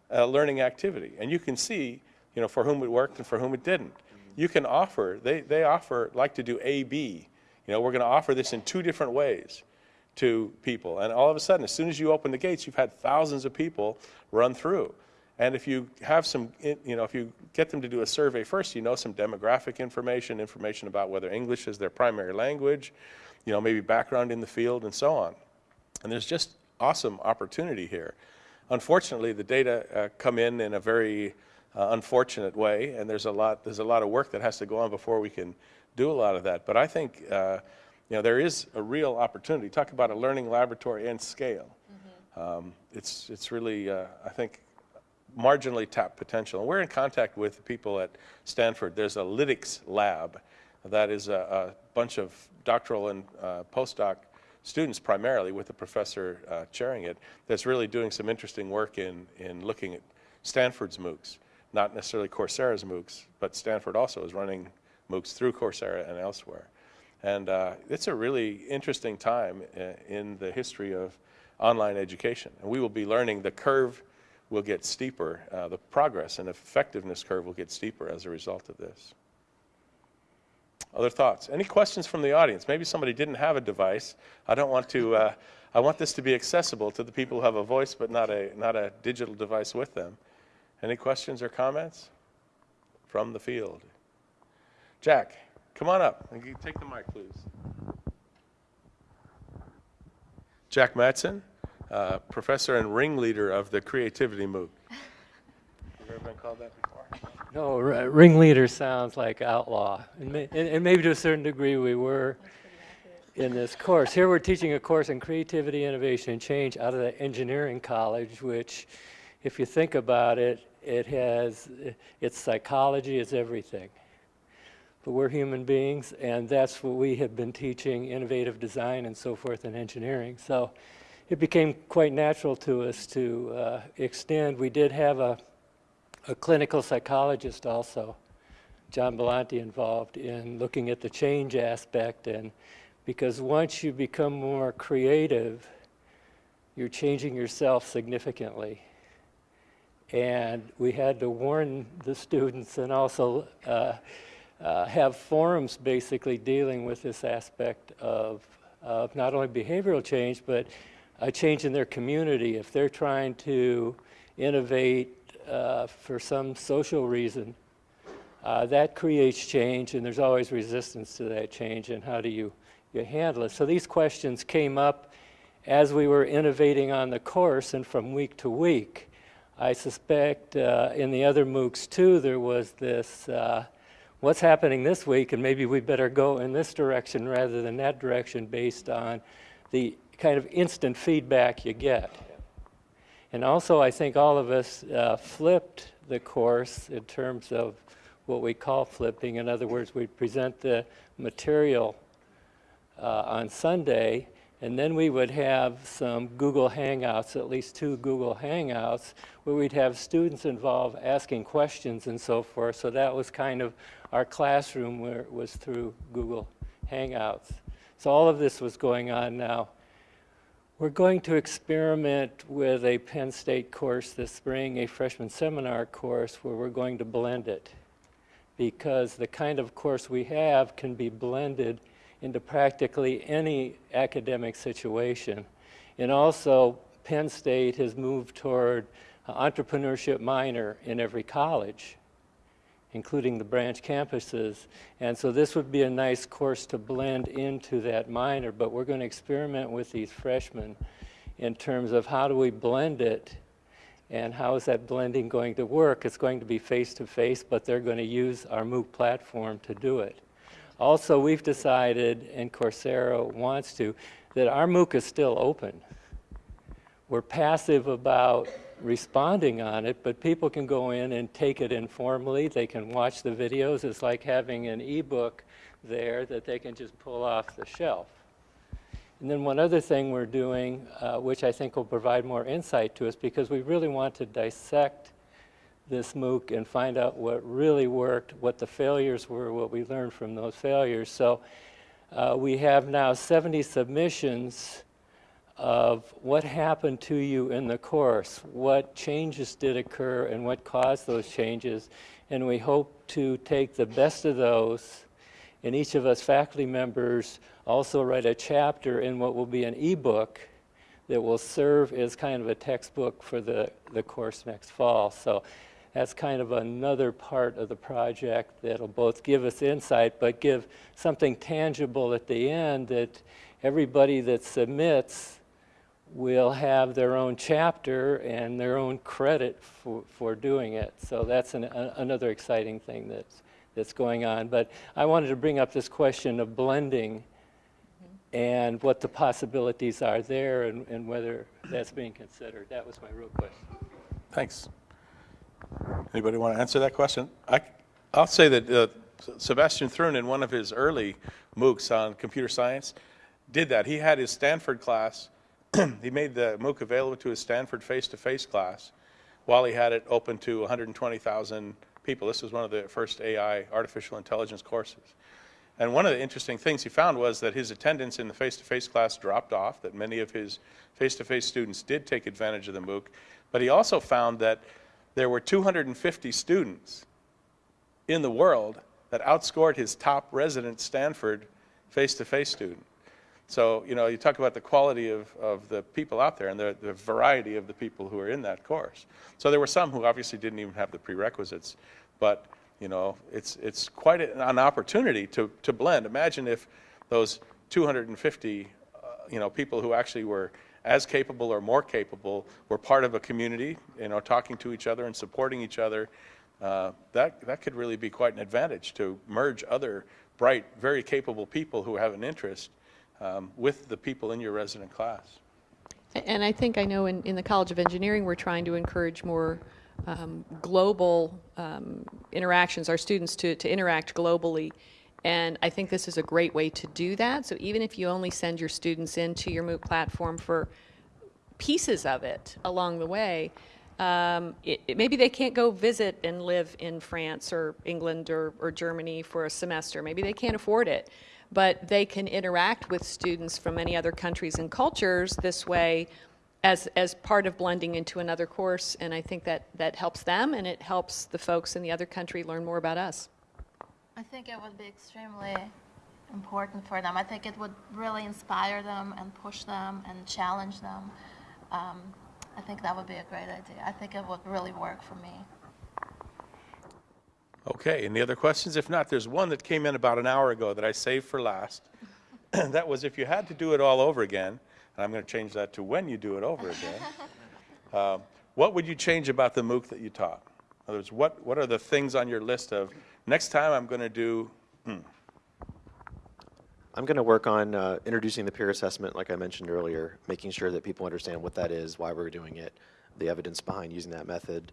a learning activity. And you can see, you know, for whom it worked and for whom it didn't. You can offer, they, they offer, like to do A-B. You know, we're going to offer this in two different ways to people. And all of a sudden, as soon as you open the gates, you've had thousands of people run through. And if you have some, you know, if you get them to do a survey first, you know some demographic information, information about whether English is their primary language, you know, maybe background in the field and so on. And there's just awesome opportunity here. Unfortunately, the data uh, come in in a very uh, unfortunate way, and there's a lot there's a lot of work that has to go on before we can do a lot of that. But I think uh, you know there is a real opportunity. Talk about a learning laboratory and scale. Um, it's it's really uh, I think marginally tapped potential. And we're in contact with people at Stanford. There's a lytics lab that is a, a bunch of doctoral and uh, postdoc students primarily with the professor uh, chairing it that's really doing some interesting work in, in looking at Stanford's MOOCs, not necessarily Coursera's MOOCs, but Stanford also is running MOOCs through Coursera and elsewhere. And uh, it's a really interesting time uh, in the history of online education. And we will be learning the curve will get steeper, uh, the progress and effectiveness curve will get steeper as a result of this. Other thoughts? Any questions from the audience? Maybe somebody didn't have a device. I don't want to, uh, I want this to be accessible to the people who have a voice but not a, not a digital device with them. Any questions or comments from the field? Jack, come on up and you take the mic, please. Jack Matson, uh, professor and ringleader of the Creativity MOOC. Have you ever been called that before? No, r- ringleader sounds like outlaw, and, may, and, and maybe to a certain degree we were in this course. Here we're teaching a course in creativity, innovation, and change out of the engineering college, which, if you think about it, it has it's psychology, it's everything. But we're human beings, and that's what we have been teaching: innovative design and so forth in engineering. So it became quite natural to us to uh, extend. We did have a a clinical psychologist also, John Belanti, involved in looking at the change aspect. And because once you become more creative, you're changing yourself significantly. And we had to warn the students and also uh, uh, have forums basically dealing with this aspect of, of not only behavioral change, but a change in their community. If they're trying to innovate uh, for some social reason, uh, that creates change, and there's always resistance to that change, and how do you, you handle it? So these questions came up as we were innovating on the course and from week to week. I suspect uh, in the other MOOCs too, there was this, uh, what's happening this week, and maybe we better go in this direction rather than that direction based on the kind of instant feedback you get. And also, I think all of us uh, flipped the course in terms of what we call flipping. In other words, we present the material uh, on Sunday, and then we would have some Google Hangouts, at least two Google Hangouts, where we'd have students involved asking questions and so forth. So that was kind of our classroom where was through Google Hangouts. So all of this was going on now. We're going to experiment with a Penn State course this spring, a freshman seminar course, where we're going to blend it. because the kind of course we have can be blended into practically any academic situation. And also, Penn State has moved toward entrepreneurship minor in every college, including the branch campuses. And so this would be a nice course to blend into that minor, but we're going to experiment with these freshmen in terms of how do we blend it and how is that blending going to work? It's going to be face-to-face, but they're going to use our MOOC platform to do it. Also, we've decided, and Coursera wants to, that our MOOC is still open. We're passive about responding on it, but people can go in and take it informally. They can watch the videos. It's like having an e-book there that they can just pull off the shelf. And then one other thing we're doing, uh, which I think will provide more insight to us, because we really want to dissect this MOOC and find out what really worked, what the failures were, what we learned from those failures. So uh, we have now 70 submissions of what happened to you in the course, what changes did occur, and what caused those changes. And we hope to take the best of those, and each of us faculty members also write a chapter in what will be an ebook that will serve as kind of a textbook for the, the course next fall. So that's kind of another part of the project that'll both give us insight but give something tangible at the end that everybody that submits will have their own chapter and their own credit for, for doing it. So that's an, a, another exciting thing that's, that's going on. But I wanted to bring up this question of blending and what the possibilities are there and, and whether that's being considered. That was my real question. Thanks. Anybody want to answer that question? I, I'll say that uh, Sebastian Thrun, in one of his early MOOCs on computer science, did that. He had his Stanford class. he made the MOOC available to his Stanford face-to-face class while he had it open to 120,000 people. This was one of the first AI, artificial intelligence courses. And one of the interesting things he found was that his attendance in the face-to-face class dropped off, that many of his face-to-face students did take advantage of the MOOC, but he also found that there were 250 students in the world that outscored his top resident Stanford face-to-face student. So, you know, you talk about the quality of, of the people out there and the, the variety of the people who are in that course. So there were some who obviously didn't even have the prerequisites, but you know, it's, it's quite an opportunity to, to blend. Imagine if those 250, uh, you know, people who actually were as capable or more capable were part of a community, you know, talking to each other and supporting each other. Uh, that, that could really be quite an advantage to merge other bright, very capable people who have an interest um, with the people in your resident class. And I think I know in, in the College of Engineering, we're trying to encourage more um, global um, interactions, our students to, to interact globally. And I think this is a great way to do that. So even if you only send your students into your MOOC platform for pieces of it along the way, um, it, it, maybe they can't go visit and live in France or England or, or Germany for a semester. Maybe they can't afford it. But they can interact with students from many other countries and cultures this way as, as part of blending into another course, and I think that, that helps them, and it helps the folks in the other country learn more about us. I think it would be extremely important for them. I think it would really inspire them and push them and challenge them. Um, I think that would be a great idea. I think it would really work for me. Okay, any other questions? If not, there's one that came in about an hour ago that I saved for last. And that was if you had to do it all over again, and I'm going to change that to when you do it over again. uh, what would you change about the MOOC that you taught? In other words, what, what are the things on your list of next time I'm going to do? Hmm. I'm going to work on uh, introducing the peer assessment, like I mentioned earlier, making sure that people understand what that is, why we're doing it, the evidence behind using that method.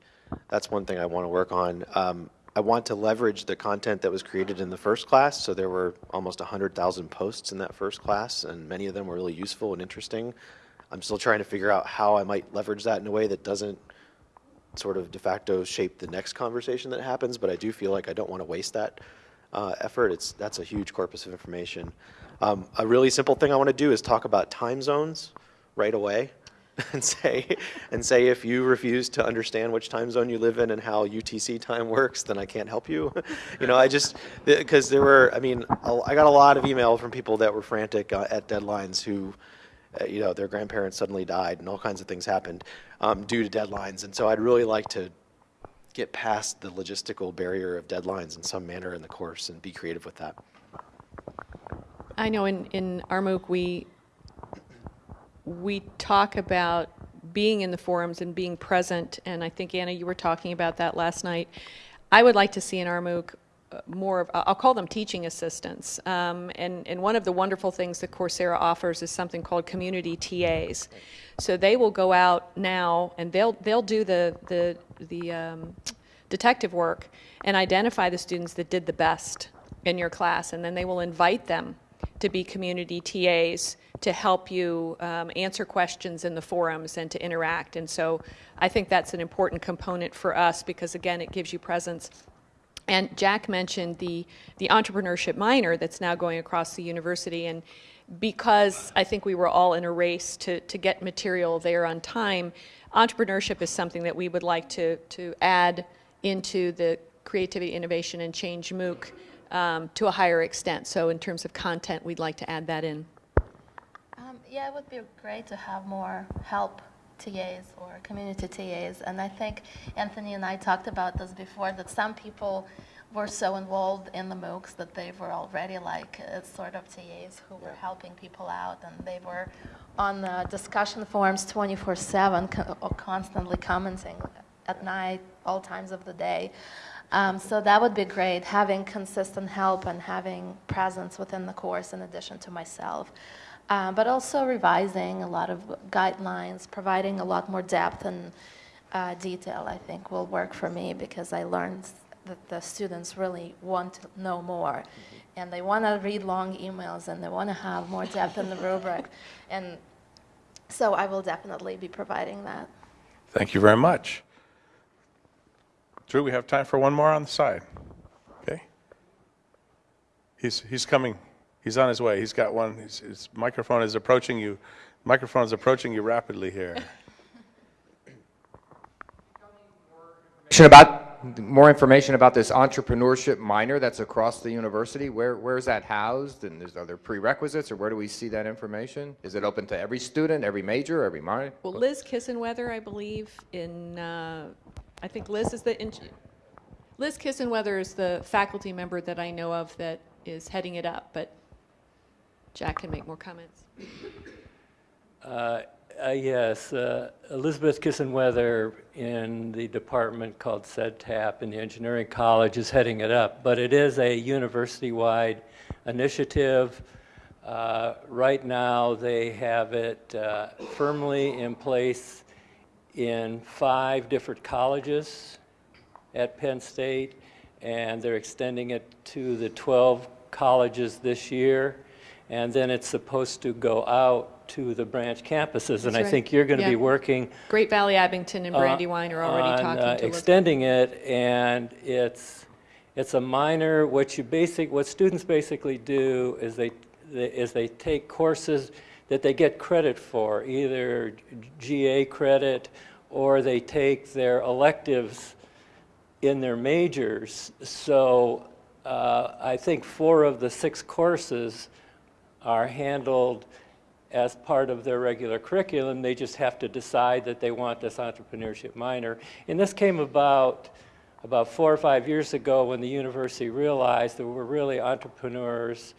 That's one thing I want to work on. Um, I want to leverage the content that was created in the first class. So there were almost 100,000 posts in that first class, and many of them were really useful and interesting. I'm still trying to figure out how I might leverage that in a way that doesn't sort of de facto shape the next conversation that happens, but I do feel like I don't want to waste that uh, effort. It's, that's a huge corpus of information. Um, a really simple thing I want to do is talk about time zones right away. and say, and say if you refuse to understand which time zone you live in and how UTC time works, then I can't help you. you know, I just, because there were, I mean, I got a lot of email from people that were frantic uh, at deadlines who, uh, you know, their grandparents suddenly died and all kinds of things happened um, due to deadlines. And so I'd really like to get past the logistical barrier of deadlines in some manner in the course and be creative with that. I know in, in our MOOC, we, we talk about being in the forums and being present, and I think, Anna, you were talking about that last night. I would like to see in our MOOC uh, more of, I'll call them teaching assistants. Um, and, and one of the wonderful things that Coursera offers is something called community TAs. So they will go out now and they'll, they'll do the, the, the um, detective work and identify the students that did the best in your class, and then they will invite them to be community TAs to help you um, answer questions in the forums and to interact. And so I think that's an important component for us because, again, it gives you presence. And Jack mentioned the, the entrepreneurship minor that's now going across the university. And because I think we were all in a race to, to get material there on time, entrepreneurship is something that we would like to, to add into the creativity, innovation, and change MOOC um, to a higher extent. So in terms of content, we'd like to add that in. Um, yeah, it would be great to have more help TAs or community TAs. And I think Anthony and I talked about this before, that some people were so involved in the MOOCs that they were already like uh, sort of TAs who were helping people out and they were on the discussion forums 24-7, co- uh, constantly commenting at night, all times of the day. Um, so that would be great, having consistent help and having presence within the course in addition to myself. Uh, but also revising a lot of guidelines, providing a lot more depth and uh, detail, I think, will work for me because I learned that the students really want to know more. And they want to read long emails and they want to have more depth in the rubric. And so I will definitely be providing that. Thank you very much. Drew, we have time for one more on the side. Okay? He's, he's coming. He's on his way. He's got one. His, his microphone is approaching you. Microphone is approaching you rapidly here. About, more information about this entrepreneurship minor that's across the university? Where, where is that housed? And is, are there prerequisites, or where do we see that information? Is it open to every student, every major, every minor? Well, Liz Kisenwether, I believe, in, uh, I think Liz is the, Liz Kisenwether is the faculty member that I know of that is heading it up, but Jack can make more comments. Uh, uh, Yes, uh, Elizabeth Kisenwether in the department called SEDTAPP in the engineering college is heading it up, but it is a university-wide initiative. Uh, Right now, they have it uh, firmly in place in five different colleges at Penn State, and they're extending it to the 12 colleges this year, and then it's supposed to go out to the branch campuses. And That's I right. think you're going to Yeah. be working Great Valley Abington and uh, Brandywine are already on, talking uh, to extending it, and it's, it's a minor, what you basic, what students basically do is they, they- is they take courses that they get credit for, either GA credit, or they take their electives in their majors. So uh, I think four of the six courses are handled as part of their regular curriculum. They just have to decide that they want this entrepreneurship minor. And this came about about four or five years ago when the university realized that we're really entrepreneurs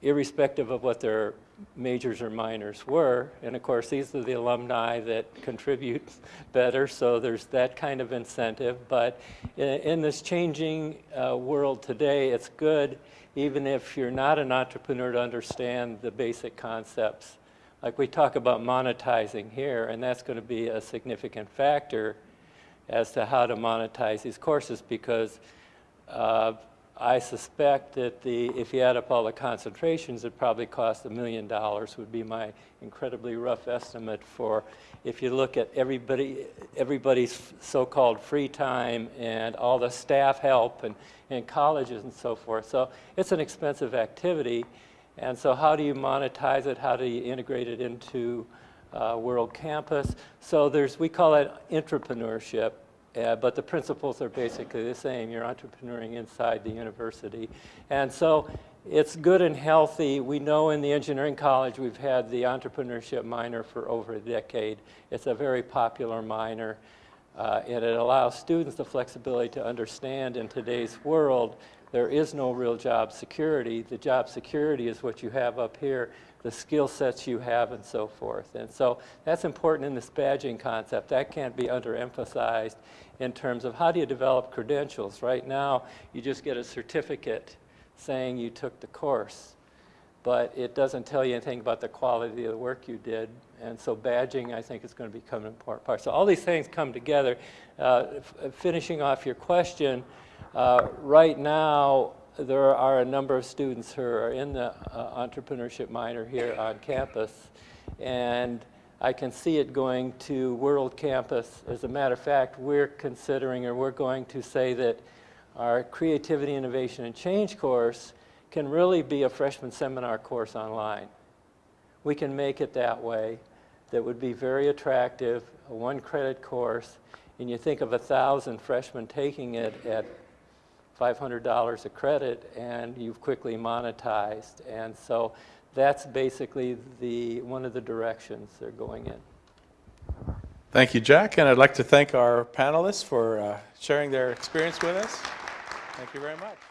irrespective of what their majors or minors were. And of course, these are the alumni that contribute better, so there's that kind of incentive. But in, in this changing uh, world today, it's good, even if you're not an entrepreneur, to understand the basic concepts. Like we talk about monetizing here, and that's going to be a significant factor as to how to monetize these courses because uh, I suspect that the, if you add up all the concentrations, it probably costs a million dollars would be my incredibly rough estimate for if you look at everybody, everybody's so-called free time and all the staff help and, and colleges and so forth. So it's an expensive activity. And so how do you monetize it? How do you integrate it into uh, World Campus. So there's, we call it entrepreneurship, uh, but the principles are basically the same. You're entrepreneuring inside the university. And so it's good and healthy. We know in the engineering college we've had the entrepreneurship minor for over a decade. It's a very popular minor. Uh, and it allows students the flexibility to understand in today's world there is no real job security. The job security is what you have up here, the skill sets you have, and so forth. And so that's important in this badging concept. That can't be underemphasized in terms of how do you develop credentials. Right now, you just get a certificate saying you took the course but it doesn't tell you anything about the quality of the work you did. And so badging, I think, is going to become an important part. So all these things come together. Uh, finishing off your question, uh, right now, there are a number of students who are in the uh, entrepreneurship minor here on campus, and I can see it going to World Campus. As a matter of fact, we're considering, or we're going to say that our Creativity, Innovation, and Change course can really be a freshman seminar course online. We can make it that way. That would be very attractive, a one credit course, and you think of a thousand freshmen taking it at $500 a credit and you've quickly monetized. And so that's basically the, one of the directions they're going in. Thank you, Jack, and I'd like to thank our panelists for uh, sharing their experience with us. Thank you very much.